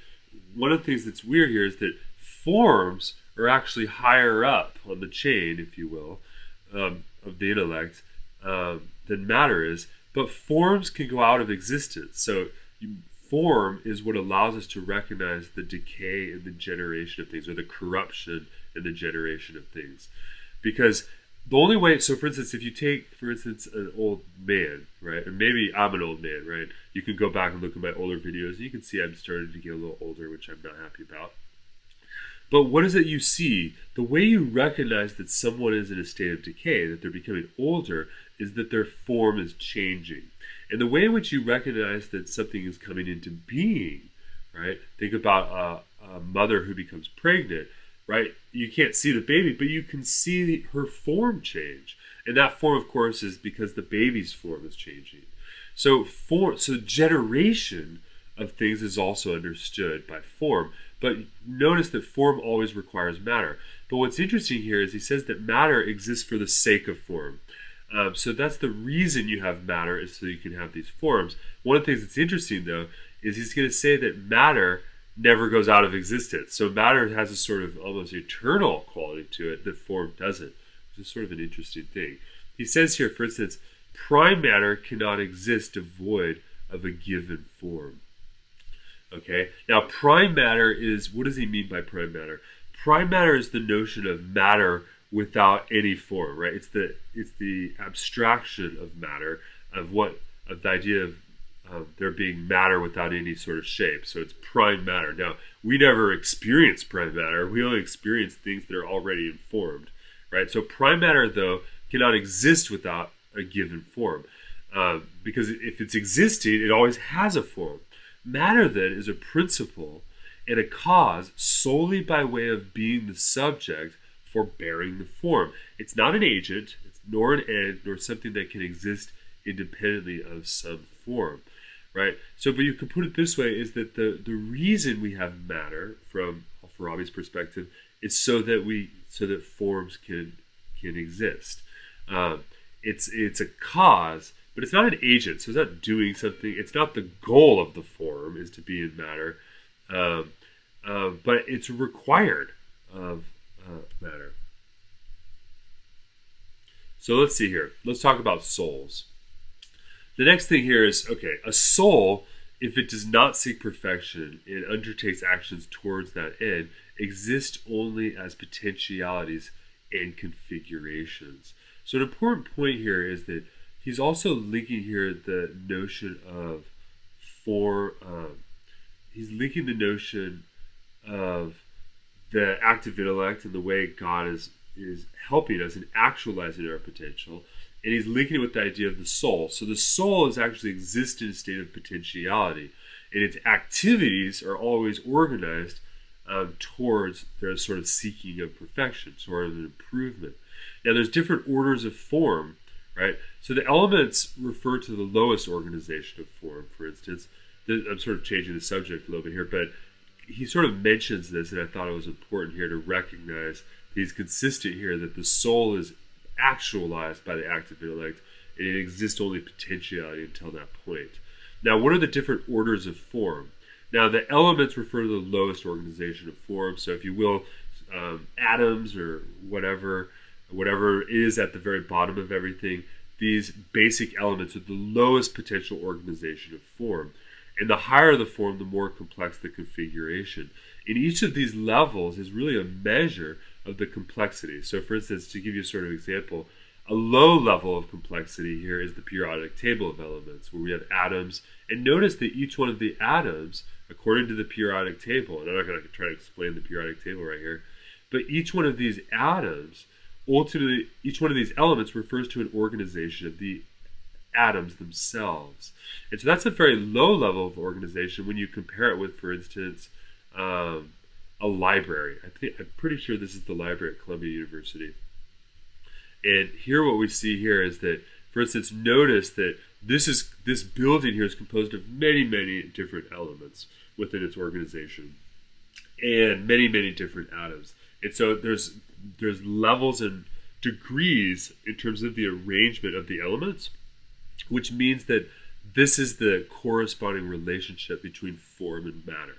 one of the things that's weird here is that forms are actually higher up on the chain, if you will, um, of the intellect um, than matter is. But forms can go out of existence. So you, form is what allows us to recognize the decay and the generation of things, or the corruption and the generation of things. Because the only way, so for instance, if you take, for instance, an old man, right, and maybe I'm an old man, right, you can go back and look at my older videos, and you can see I'm starting to get a little older, which I'm not happy about. But what is it you see? The way you recognize that someone is in a state of decay, that they're becoming older, is that their form is changing. And the way in which you recognize that something is coming into being, right? Think about a, a mother who becomes pregnant, right? You can't see the baby, but you can see her form change. And that form, of course, is because the baby's form is changing. So, form, so generation of things is also understood by form. But notice that form always requires matter. But what's interesting here is he says that matter exists for the sake of form. Um, so that's the reason you have matter is so you can have these forms. One of the things that's interesting though is he's going to say that matter never goes out of existence. So matter has a sort of almost eternal quality to it that form doesn't, which is sort of an interesting thing. He says here, for instance, prime matter cannot exist devoid of a given form. Okay. Now, prime matter is what does he mean by prime matter? Prime matter is the notion of matter without any form, right? It's the it's the abstraction of matter of what of the idea of um, there being matter without any sort of shape. So it's prime matter. Now, we never experience prime matter. We only experience things that are already informed, right? So prime matter, though, cannot exist without a given form. Uh, because if it's existing, it always has a form. Matter, then, is a principle and a cause solely by way of being the subject for bearing the form. It's not an agent, nor an end, nor something that can exist independently of some form. Right? So, but you could put it this way is that the, the reason we have matter from Farabi's perspective is so that we so that forms can can exist. Um, it's it's a cause but it's not an agent, so it's not doing something. It's not the goal of the form is to be in matter, um, uh, but it's required of uh, matter. So let's see here. Let's talk about souls. The next thing here is okay, a soul, if it does not seek perfection and undertakes actions towards that end, exists only as potentialities and configurations. So, an important point here is that he's also linking here the notion of form. Um, he's linking the notion of the active intellect and the way God is is helping us in actualizing our potential, and he's linking it with the idea of the soul. So the soul is actually exists in a state of potentiality, and its activities are always organized um, towards their sort of seeking of perfection, sort of an improvement. Now, there's different orders of form, right? So the elements refer to the lowest organization of form. For instance, I'm sort of changing the subject a little bit here, but he sort of mentions this, and I thought it was important here to recognize he's consistent here that the soul is actualized by the active intellect, and it exists only potentiality until that point. Now, what are the different orders of form? Now, the elements refer to the lowest organization of form. So, if you will, um, atoms or whatever, whatever is at the very bottom of everything, these basic elements are the lowest potential organization of form. And the higher the form, the more complex the configuration. And each of these levels is really a measure of the complexity. So, for instance, to give you a sort of example, a low level of complexity here is the periodic table of elements, where we have atoms. And notice that each one of the atoms, according to the periodic table, and I'm not going to try to explain the periodic table right here, but each one of these atoms, ultimately, each one of these elements refers to an organization of the atoms themselves. And so that's a very low level of organization when you compare it with, for instance, um, a library. I think I'm pretty sure this is the library at Columbia University. And here, what we see here is that, for instance, notice that this is this building here is composed of many, many different elements within its organization, and many, many different atoms. And so there's there's levels and degrees in terms of the arrangement of the elements, which means that this is the corresponding relationship between form and matter.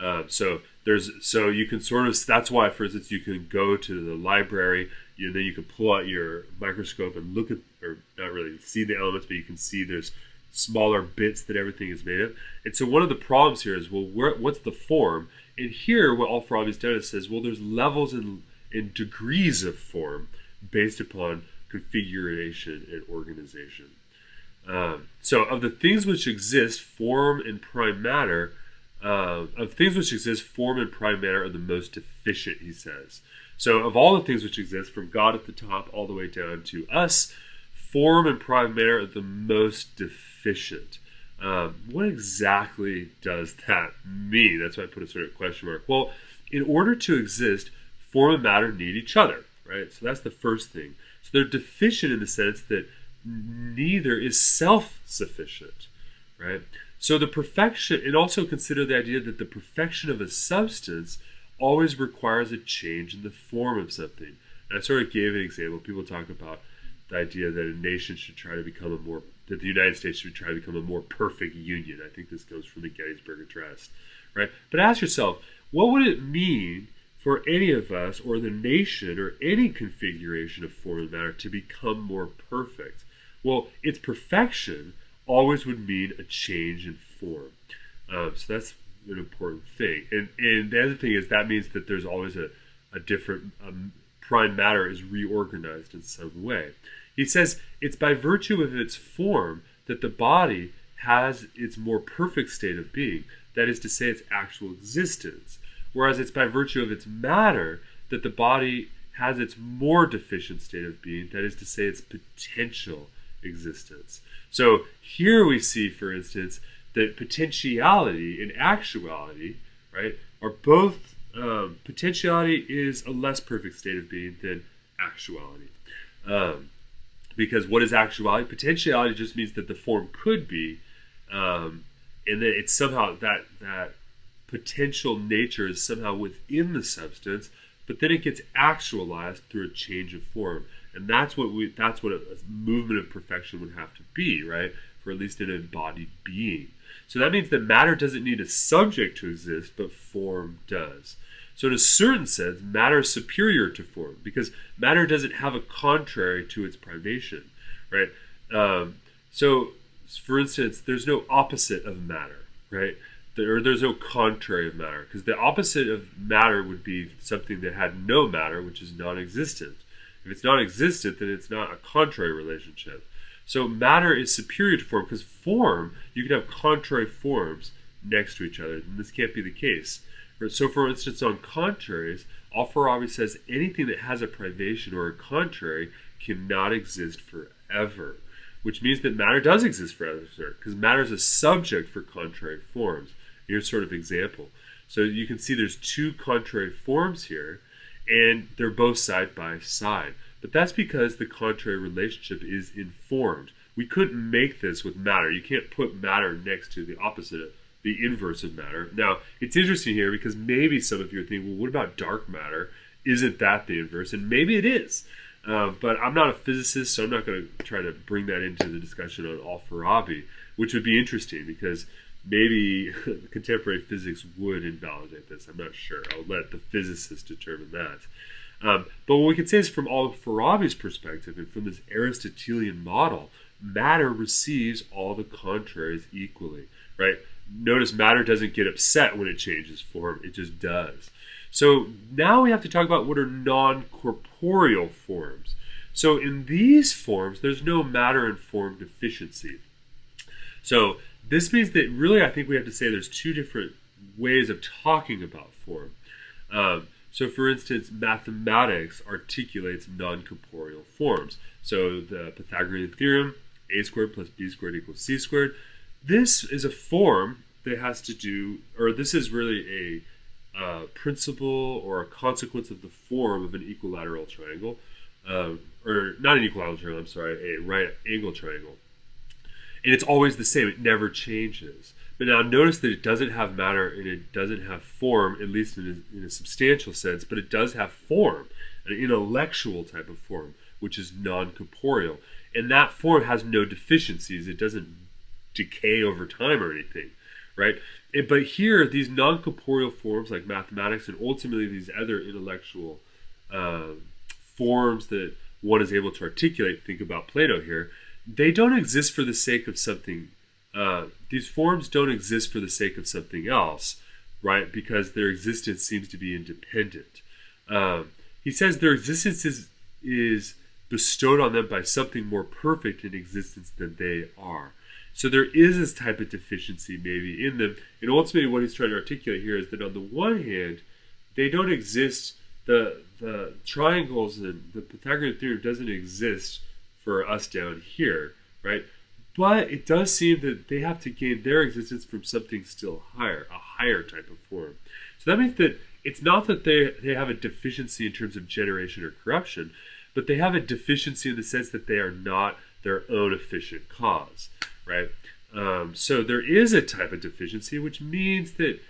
Um, so there's so you can sort of that's why, for instance, you can go to the library. You then you can pull out your microscope and look at, or not really see the elements, but you can see there's smaller bits that everything is made of. And so one of the problems here is, well, where, what's the form? And here, what Al-Farabi's done is says, well, there's levels and in degrees of form based upon configuration and organization. Um, so, of the things which exist, form and prime matter uh, of things which exist, form and prime matter are the most efficient, he says. So, of all the things which exist, from God at the top all the way down to us, form and prime matter are the most deficient. Um, what exactly does that mean? That's why I put a sort of question mark. Well, in order to exist, form and matter need each other, right? So that's the first thing. So they're deficient in the sense that neither is self sufficient, right? So the perfection, and also consider the idea that the perfection of a substance always requires a change in the form of something. And I sort of gave an example. People talk about the idea that a nation should try to become a more, that the United States should try to become a more perfect union. I think this comes from the Gettysburg Address, right? But ask yourself, what would it mean for any of us or the nation or any configuration of form and matter to become more perfect? Well, its perfection always would mean a change in form. Um, so that's an important thing. And, and the other thing is that means that there's always a, a different um, prime matter is reorganized in some way. He says it's by virtue of its form that the body has its more perfect state of being, that is to say, its actual existence. Whereas it's by virtue of its matter that the body has its more deficient state of being, that is to say, its potential existence. So here we see, for instance, that potentiality and actuality, right, are both um, potentiality is a less perfect state of being than actuality. Um, because what is actuality? Potentiality just means that the form could be, um, and that it's somehow that that potential nature is somehow within the substance, but then it gets actualized through a change of form. And that's what we that's what a, movement of perfection would have to be right? For at least an embodied being. So that means that matter doesn't need a subject to exist but form does. So in a certain sense matter is superior to form because matter doesn't have a contrary to its privation right? Um, so for instance there's no opposite of matter right there, there's no contrary of matter because the opposite of matter would be something that had no matter which is non-existent If it's non existent, then it's not a contrary relationship. So matter is superior to form because form, you can have contrary forms next to each other, and this can't be the case. So, for instance, on contraries, Al-Farabi says anything that has a privation or a contrary cannot exist forever, which means that matter does exist forever because matter is a subject for contrary forms. Here's sort of example. So you can see there's two contrary forms here, and they're both side by side. But that's because the contrary relationship is informed. We couldn't make this with matter. You can't put matter next to the opposite, the inverse of matter. Now, it's interesting here because maybe some of you are thinking, well, what about dark matter? Isn't that the inverse? And maybe it is. Uh, but I'm not a physicist, so I'm not going to try to bring that into the discussion on Al-Farabi, which would be interesting because maybe contemporary physics would invalidate this. I'm not sure. I'll let the physicists determine that. Um, but what we can say is from all of Farabi's perspective and from this Aristotelian model, matter receives all the contraries equally, right? Notice matter doesn't get upset when it changes form, it just does. So now we have to talk about what are non corporeal forms. So in these forms, there's no matter and form deficiency. So this means that really, I think we have to say there's two different ways of talking about form. Um, so, for instance, mathematics articulates non corporeal forms. So, the Pythagorean theorem, a squared plus b squared equals c squared, this is a form that has to do, or this is really a uh, principle or a consequence of the form of an equilateral triangle, um, or not an equilateral triangle, I'm sorry, a right angle triangle and it's always the same. It never changes. But now notice that it doesn't have matter and it doesn't have form, at least in a, in a substantial sense, but it does have form, an intellectual type of form, which is non corporeal. And that form has no deficiencies. It doesn't decay over time or anything, right? And, but here, these non corporeal forms like mathematics and ultimately these other intellectual uh, forms that one is able to articulate, think about Plato here, they don't exist for the sake of something. Uh, these forms don't exist for the sake of something else, right? Because their existence seems to be independent. Um, he says their existence is, is bestowed on them by something more perfect in existence than they are. So there is this type of deficiency maybe in them. And ultimately, what he's trying to articulate here is that on the one hand, they don't exist. The the triangles and the Pythagorean theorem doesn't exist for us down here, right? But it does seem that they have to gain their existence from something still higher, a higher type of form. So that means that it's not that they, they have a deficiency in terms of generation or corruption, but they have a deficiency in the sense that they are not their own efficient cause, right? Um, so there is a type of deficiency, which means that that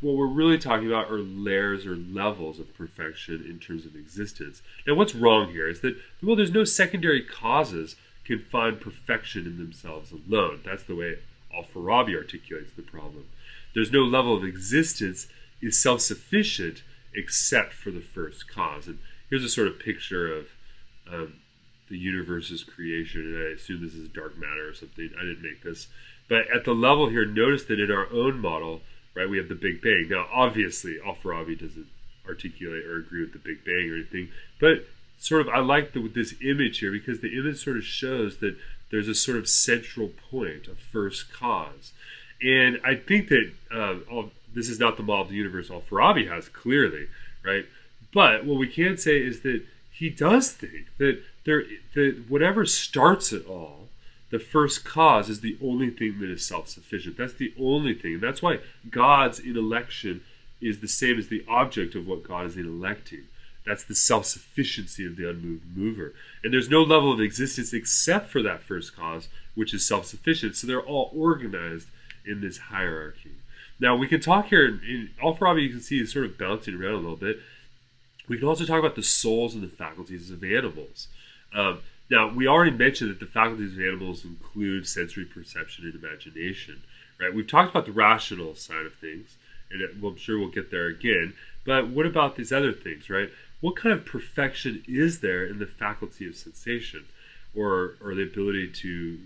what we're really talking about are layers or levels of perfection in terms of existence. Now, what's wrong here is that, well, there's no secondary causes can find perfection in themselves alone. That's the way Al-Farabi articulates the problem. There's no level of existence is self-sufficient except for the first cause. And here's a sort of picture of um, the universe's creation, and I assume this is dark matter or something. I didn't make this. But at the level here, notice that in our own model, right? We have the Big Bang. Now, obviously, Al-Farabi doesn't articulate or agree with the Big Bang or anything, but sort of I like the, this image here because the image sort of shows that there's a sort of central point, a first cause, and I think that uh, all, this is not the model of the universe Al-Farabi has clearly, right? But what we can say is that he does think that there that whatever starts it all the first cause is the only thing that is self sufficient. That's the only thing. That's why God's intellection is the same as the object of what God is in intellecting. That's the self sufficiency of the unmoved mover. And there's no level of existence except for that first cause, which is self sufficient. So they're all organized in this hierarchy. Now, we can talk here, in Al-Farabi you can see is sort of bouncing around a little bit. We can also talk about the souls and the faculties of animals. Um, now, we already mentioned that the faculties of animals include sensory perception and imagination, right? We've talked about the rational side of things, and I'm sure we'll get there again. But what about these other things, right? What kind of perfection is there in the faculty of sensation, or or the ability to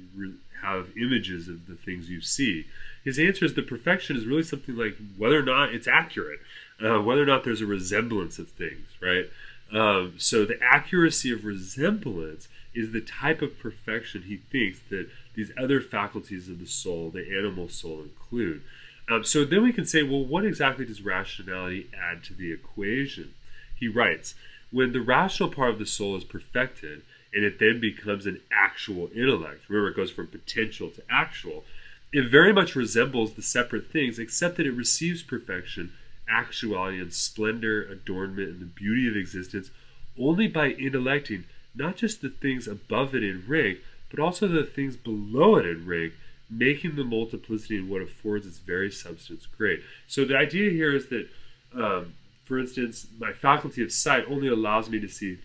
have images of the things you see? His answer is the perfection is really something like whether or not it's accurate, uh, whether or not there's a resemblance of things, right? Um, so the accuracy of resemblance is the type of perfection he thinks that these other faculties of the soul, the animal soul, include. Um, so then we can say, well, what exactly does rationality add to the equation? He writes, when the rational part of the soul is perfected and it then becomes an actual intellect, remember it goes from potential to actual, it very much resembles the separate things except that it receives perfection, actuality, and splendor, adornment, and the beauty of existence only by intellecting not just the things above it in rank, but also the things below it in rank, making the multiplicity in what affords its very substance great. So the idea here is that, um, for instance, my faculty of sight only allows me to see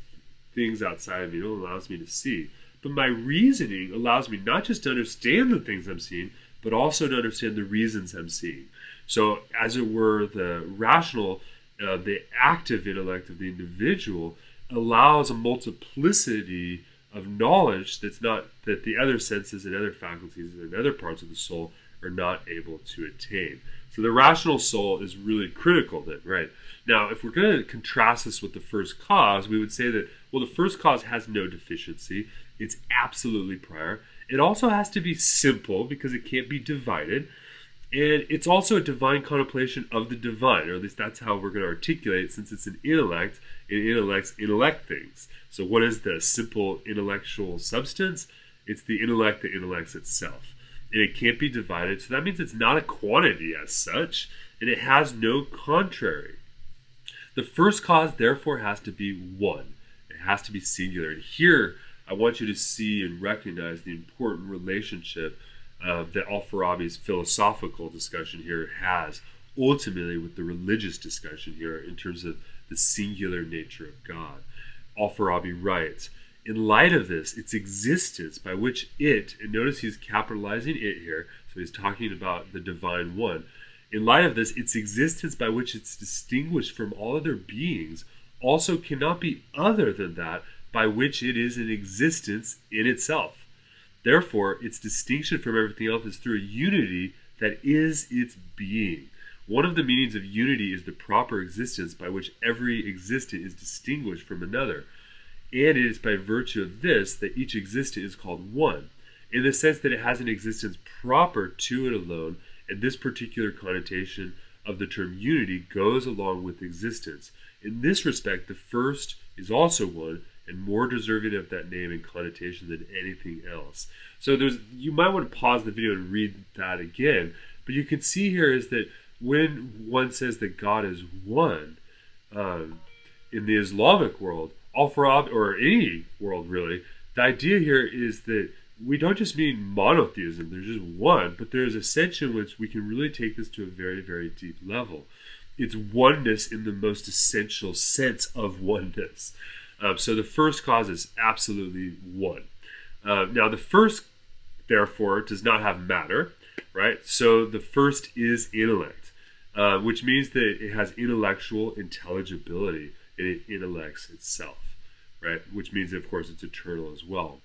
things outside of me, it only allows me to see. But my reasoning allows me not just to understand the things I'm seeing, but also to understand the reasons I'm seeing. So, as it were, the rational, uh, the active intellect of the individual allows a multiplicity of knowledge that's not that the other senses and other faculties and other parts of the soul are not able to attain. So the rational soul is really critical then, right? Now, if we're going to contrast this with the first cause, we would say that well, the first cause has no deficiency. It's absolutely prior. It also has to be simple because it can't be divided. And it's also a divine contemplation of the divine, or at least that's how we're going to articulate it, since it's an intellect, and intellects intellect things. So, what is the simple intellectual substance? It's the intellect that intellects itself. And it can't be divided, so that means it's not a quantity as such, and it has no contrary. The first cause, therefore, has to be one, it has to be singular. And here, I want you to see and recognize the important relationship uh, that Al-Farabi's philosophical discussion here has ultimately with the religious discussion here in terms of the singular nature of God. Al-Farabi writes, in light of this, its existence by which it, and notice he's capitalizing it here, so he's talking about the divine one. In light of this, its existence by which it's distinguished from all other beings also cannot be other than that by which it is an existence in itself. Therefore, its distinction from everything else is through a unity that is its being. One of the meanings of unity is the proper existence by which every existent is distinguished from another. And it is by virtue of this that each existent is called one, in the sense that it has an existence proper to it alone, and this particular connotation of the term unity goes along with existence. In this respect, the first is also one, and more deserving of that name and connotation than anything else. So there's you might want to pause the video and read that again, but you can see here is that when one says that God is one um, in the Islamic world, al Farab or any world really, the idea here is that we don't just mean monotheism, there's just one, but there's a sense in which we can really take this to a very, very deep level. It's oneness in the most essential sense of oneness. Um, so the first cause is absolutely one. Uh, now, the first, therefore, does not have matter, right? So the first is intellect, uh, which means that it has intellectual intelligibility and it intellects itself, right? Which means, of course, it's eternal as well,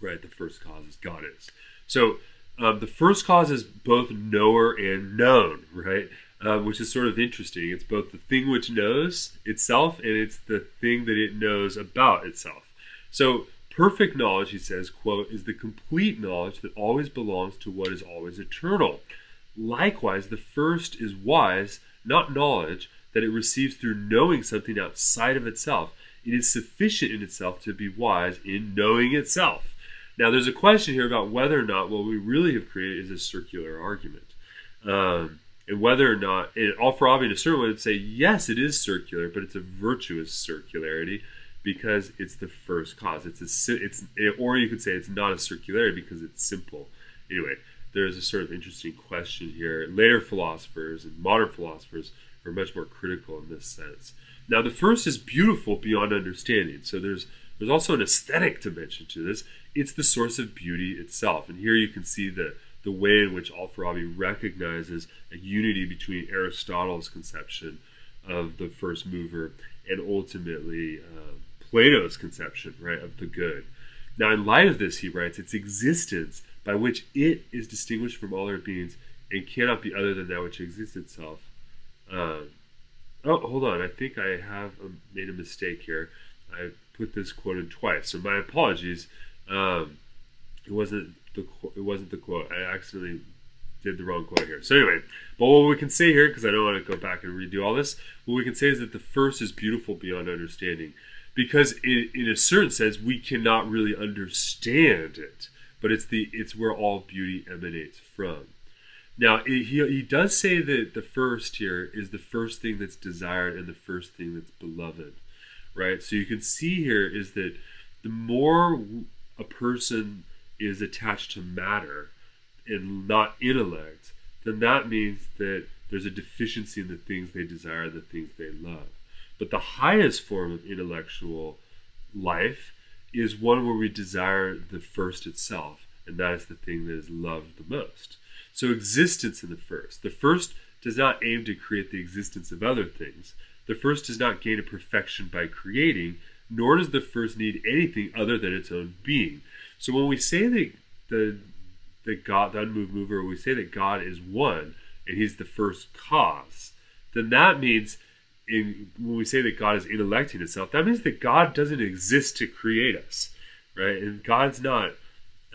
right? The first cause is God is. So um, the first cause is both knower and known, right? Uh, which is sort of interesting. It's both the thing which knows itself and it's the thing that it knows about itself. So perfect knowledge, he says, quote, is the complete knowledge that always belongs to what is always eternal. Likewise, the first is wise, not knowledge, that it receives through knowing something outside of itself. It is sufficient in itself to be wise in knowing itself. Now, there's a question here about whether or not what we really have created is a circular argument. Um, and whether or not it, Al-Farabi to would say yes, it is circular, but it's a virtuous circularity because it's the first cause. It's a it's or you could say it's not a circularity because it's simple. Anyway, there's a sort of interesting question here. Later philosophers and modern philosophers are much more critical in this sense. Now, the first is beautiful beyond understanding. So there's there's also an aesthetic dimension to this. It's the source of beauty itself, and here you can see the the way in which Al-Farabi recognizes a unity between Aristotle's conception of the first mover and ultimately uh, Plato's conception, right, of the good. Now, in light of this, he writes, its existence by which it is distinguished from all other beings and cannot be other than that which exists itself. Uh, oh, hold on. I think I have um, made a mistake here. I put this quote in twice, so my apologies. Um, it wasn't the it wasn't the quote. I accidentally did the wrong quote here. So anyway, but what we can say here, because I don't want to go back and redo all this, what we can say is that the first is beautiful beyond understanding, because in, in a certain sense we cannot really understand it, but it's the it's where all beauty emanates from. Now it, he he does say that the first here is the first thing that's desired and the first thing that's beloved, right? So you can see here is that the more a person is attached to matter and not intellect, then that means that there's a deficiency in the things they desire, the things they love. But the highest form of intellectual life is one where we desire the first itself, and that is the thing that is loved the most. So, existence in the first. The first does not aim to create the existence of other things. The first does not gain a perfection by creating, nor does the first need anything other than its own being. So, when we say that the that God, the unmoved mover, we say that God is one and He's the first cause, then that means in when we say that God is intellecting itself, that means that God doesn't exist to create us, right? And God's not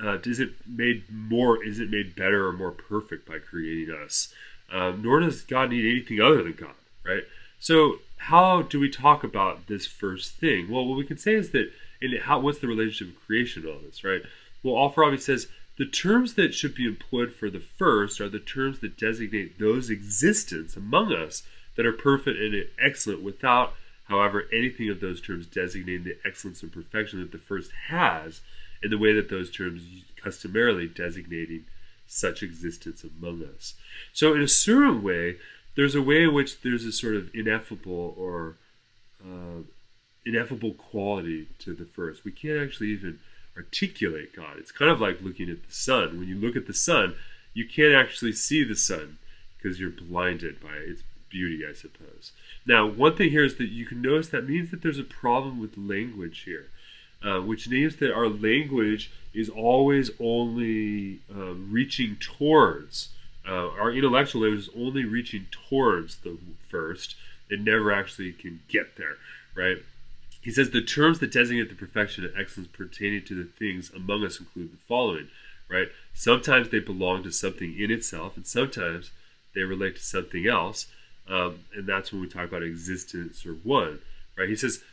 uh, is it made more is it made better or more perfect by creating us? Um, nor does God need anything other than God, right? So how do we talk about this first thing? Well, what we can say is that in how what's the relationship of creation to all this, right? Well, Al-Farabi says the terms that should be employed for the first are the terms that designate those existence among us that are perfect and excellent without, however, anything of those terms designating the excellence and perfection that the first has in the way that those terms customarily designating such existence among us. So, in a certain way, there's a way in which there's a sort of ineffable or uh, ineffable quality to the first. We can't actually even articulate God. It's kind of like looking at the sun. When you look at the sun, you can't actually see the sun because you're blinded by its beauty, I suppose. Now, one thing here is that you can notice that means that there's a problem with language here, uh, which means that our language is always only uh, reaching towards, uh, our intellectual language is only reaching towards the first. It never actually can get there, right? He says the terms that designate the perfection and excellence pertaining to the things among us include the following, right? Sometimes they belong to something in itself, and sometimes they relate to something else, um, and that's when we talk about existence or one, right? He says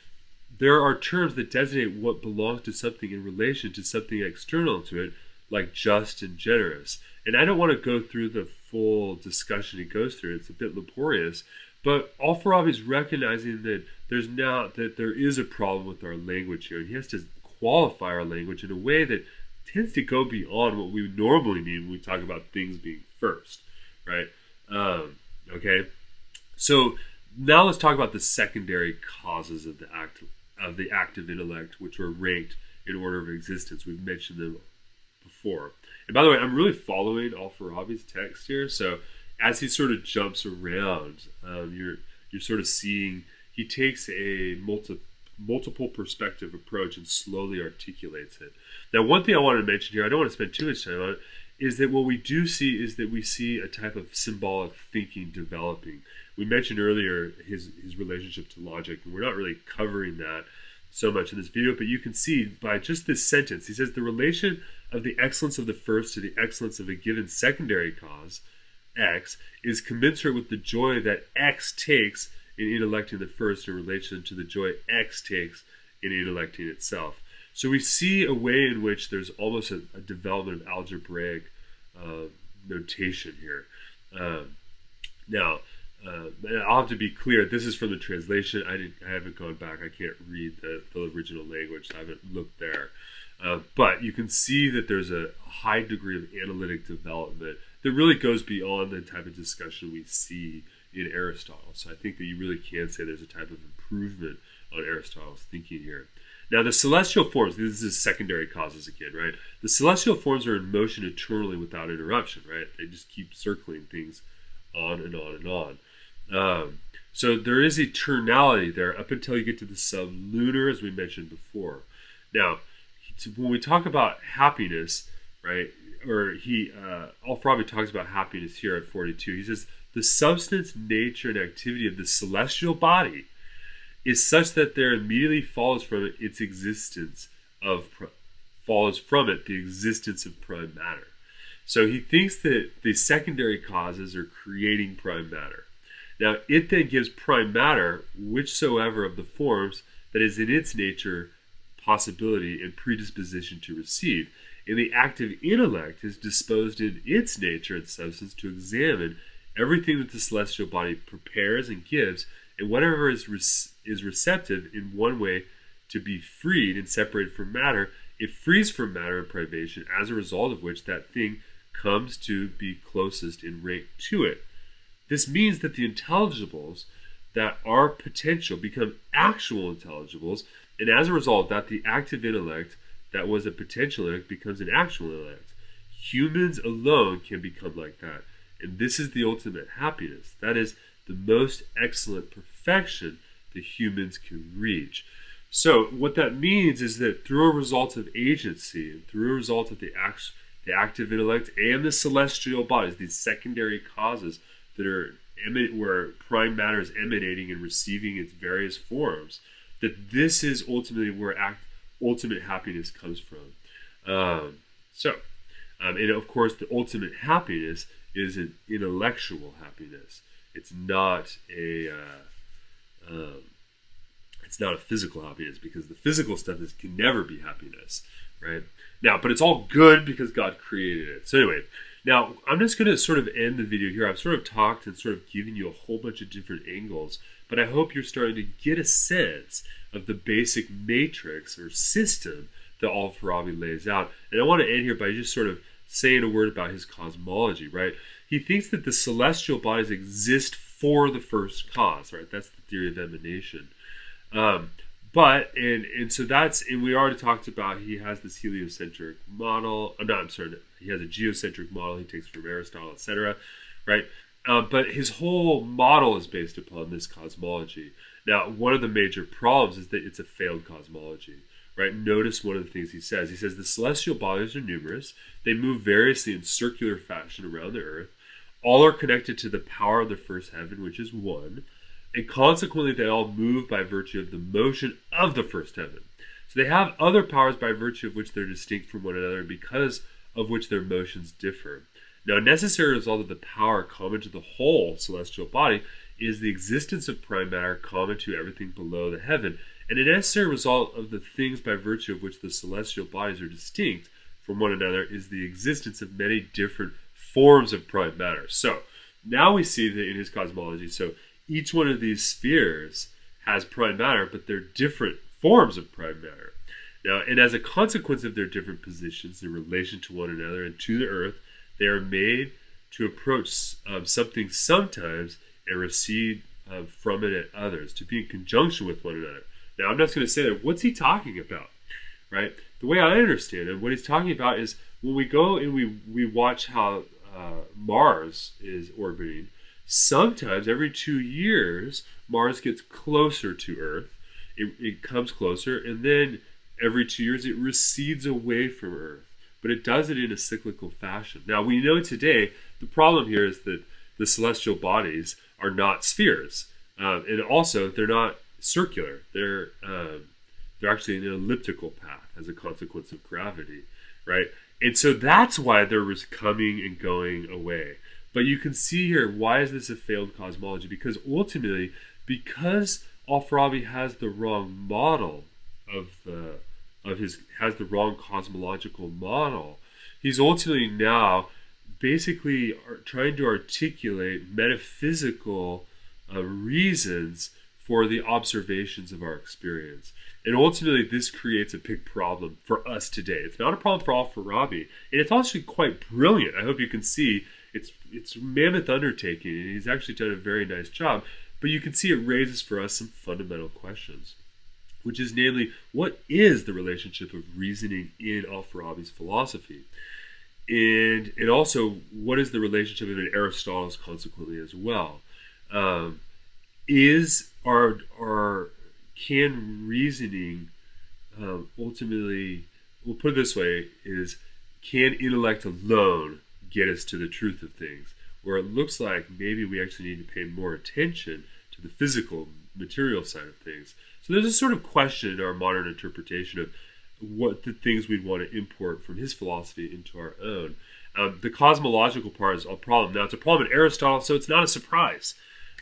there are terms that designate what belongs to something in relation to something external to it, like just and generous. And I don't want to go through the full discussion he goes through; it's a bit laborious. But Al-Farabi is recognizing that there's now that there is a problem with our language here, and he has to qualify our language in a way that tends to go beyond what we normally mean when we talk about things being first, right? Um, okay, so now let's talk about the secondary causes of the act of the active intellect, which are ranked in order of existence. We've mentioned them before. And by the way, I'm really following Al-Farabi's text here, so as he sort of jumps around, um, you're you're sort of seeing he takes a multi, multiple perspective approach and slowly articulates it. Now, one thing I wanted to mention here, I don't want to spend too much time on it, is that what we do see is that we see a type of symbolic thinking developing. We mentioned earlier his his relationship to logic, and we're not really covering that so much in this video, but you can see by just this sentence, he says the relation of the excellence of the first to the excellence of a given secondary cause X is commensurate with the joy that X takes in intellecting the first in relation to the joy X takes in intellecting itself. So we see a way in which there's almost a, a development of algebraic uh, notation here. Um, now, uh, I'll have to be clear. This is from the translation. I didn't. I haven't gone back. I can't read the, the original language. I haven't looked there. Uh, but you can see that there's a high degree of analytic development that really goes beyond the type of discussion we see in Aristotle. So I think that you really can say there's a type of improvement on Aristotle's thinking here. Now, the celestial forms, this is secondary causes again, right? The celestial forms are in motion eternally without interruption, right? They just keep circling things on and on and on. Um, so there is eternality there up until you get to the sublunar, as we mentioned before. Now, when we talk about happiness, right, or he, uh, Al-Farabi talks about happiness here at 42. He says, the substance, nature, and activity of the celestial body is such that there immediately follows from it its existence of follows from it the existence of prime matter. So he thinks that the secondary causes are creating prime matter. Now it then gives prime matter whichsoever of the forms that is in its nature possibility and predisposition to receive. And the active intellect is disposed in its nature and substance to examine everything that the celestial body prepares and gives, and whatever is re- is receptive in one way to be freed and separated from matter, it frees from matter and privation, as a result of which that thing comes to be closest in rank to it. This means that the intelligibles that are potential become actual intelligibles, and as a result, that the active intellect that was a potential intellect becomes an actual intellect. Humans alone can become like that. And this is the ultimate happiness. That is the most excellent perfection the humans can reach. So, what that means is that through a result of agency and through a result of the, act, the active intellect and the celestial bodies, these secondary causes that are where prime matter is emanating and receiving its various forms, that this is ultimately where act, ultimate happiness comes from. Um, so, um, and of course, the ultimate happiness is an intellectual happiness. It's not a uh, um, it's not a physical happiness because the physical stuff is can never be happiness, right? Now, but it's all good because God created it. So anyway, now I'm just going to sort of end the video here. I've sort of talked and sort of given you a whole bunch of different angles, but I hope you're starting to get a sense of the basic matrix or system that Al-Farabi lays out. And I want to end here by just sort of saying a word about his cosmology, right? He thinks that the celestial bodies exist for the first cause, right? That's the theory of emanation. Um, but and and so that's and we already talked about he has this heliocentric model. Uh, no, I'm sorry, he has a geocentric model he takes from Aristotle, etc. Right? Uh, but his whole model is based upon this cosmology. Now, one of the major problems is that it's a failed cosmology right? Notice one of the things he says. He says the celestial bodies are numerous. They move variously in circular fashion around the earth. All are connected to the power of the first heaven, which is one. And consequently, they all move by virtue of the motion of the first heaven. So they have other powers by virtue of which they're distinct from one another, because of which their motions differ. Now, a necessary result of the power common to the whole celestial body is the existence of prime matter common to everything below the heaven, and a necessary result of the things by virtue of which the celestial bodies are distinct from one another is the existence of many different forms of prime matter. So now we see that in his cosmology, so each one of these spheres has prime matter, but they're different forms of prime matter. Now, and as a consequence of their different positions in relation to one another and to the earth, they are made to approach um, something sometimes and recede um, from it at others, to be in conjunction with one another. Now, I'm just going to say that. What's he talking about? Right? The way I understand it, what he's talking about is when we go and we, we watch how uh, Mars is orbiting, sometimes every two years, Mars gets closer to Earth. It, it comes closer, and then every two years, it recedes away from Earth. But it does it in a cyclical fashion. Now, we know today the problem here is that the celestial bodies are not spheres. Um, and also, they're not circular. They're um, they're actually an elliptical path as a consequence of gravity, right? And so that's why they're coming and going away. But you can see here why is this a failed cosmology? Because ultimately, because Al-Farabi has the wrong model of the of his has the wrong cosmological model, he's ultimately now basically trying to articulate metaphysical uh, reasons for the observations of our experience. And ultimately, this creates a big problem for us today. It's not a problem for Al-Farabi, and it's actually quite brilliant. I hope you can see it's it's mammoth undertaking, and he's actually done a very nice job. But you can see it raises for us some fundamental questions, which is namely, what is the relationship of reasoning in Al-Farabi's philosophy? And, and also, what is the relationship of Aristotle's consequently as well? Um, is our our can reasoning um, ultimately we'll put it this way is can intellect alone get us to the truth of things? Where it looks like maybe we actually need to pay more attention to the physical, material side of things. So there's a sort of question in our modern interpretation of what the things we'd want to import from his philosophy into our own. Um, the cosmological part is a problem. Now, it's a problem in Aristotle, so it's not a surprise.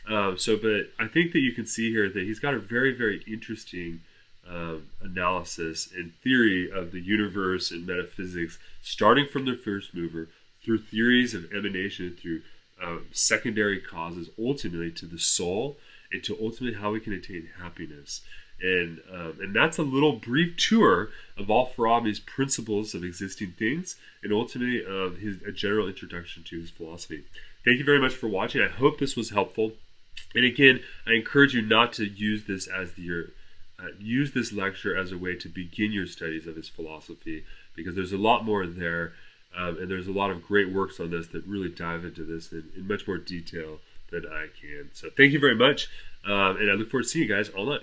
Um, so, but I think that you can see here that he's got a very, very interesting um, analysis and theory of the universe and metaphysics, starting from the first mover through theories of emanation, through um, secondary causes, ultimately to the soul, and to ultimately how we can attain happiness. And um, and that's a little brief tour of Al-Farabi's principles of existing things, and ultimately of his a general introduction to his philosophy. Thank you very much for watching. I hope this was helpful. And again, I encourage you not to use this as your uh, use this lecture as a way to begin your studies of his philosophy because there's a lot more there, um, and there's a lot of great works on this that really dive into this in, in much more detail than I can. So thank you very much, um, and I look forward to seeing you guys all night.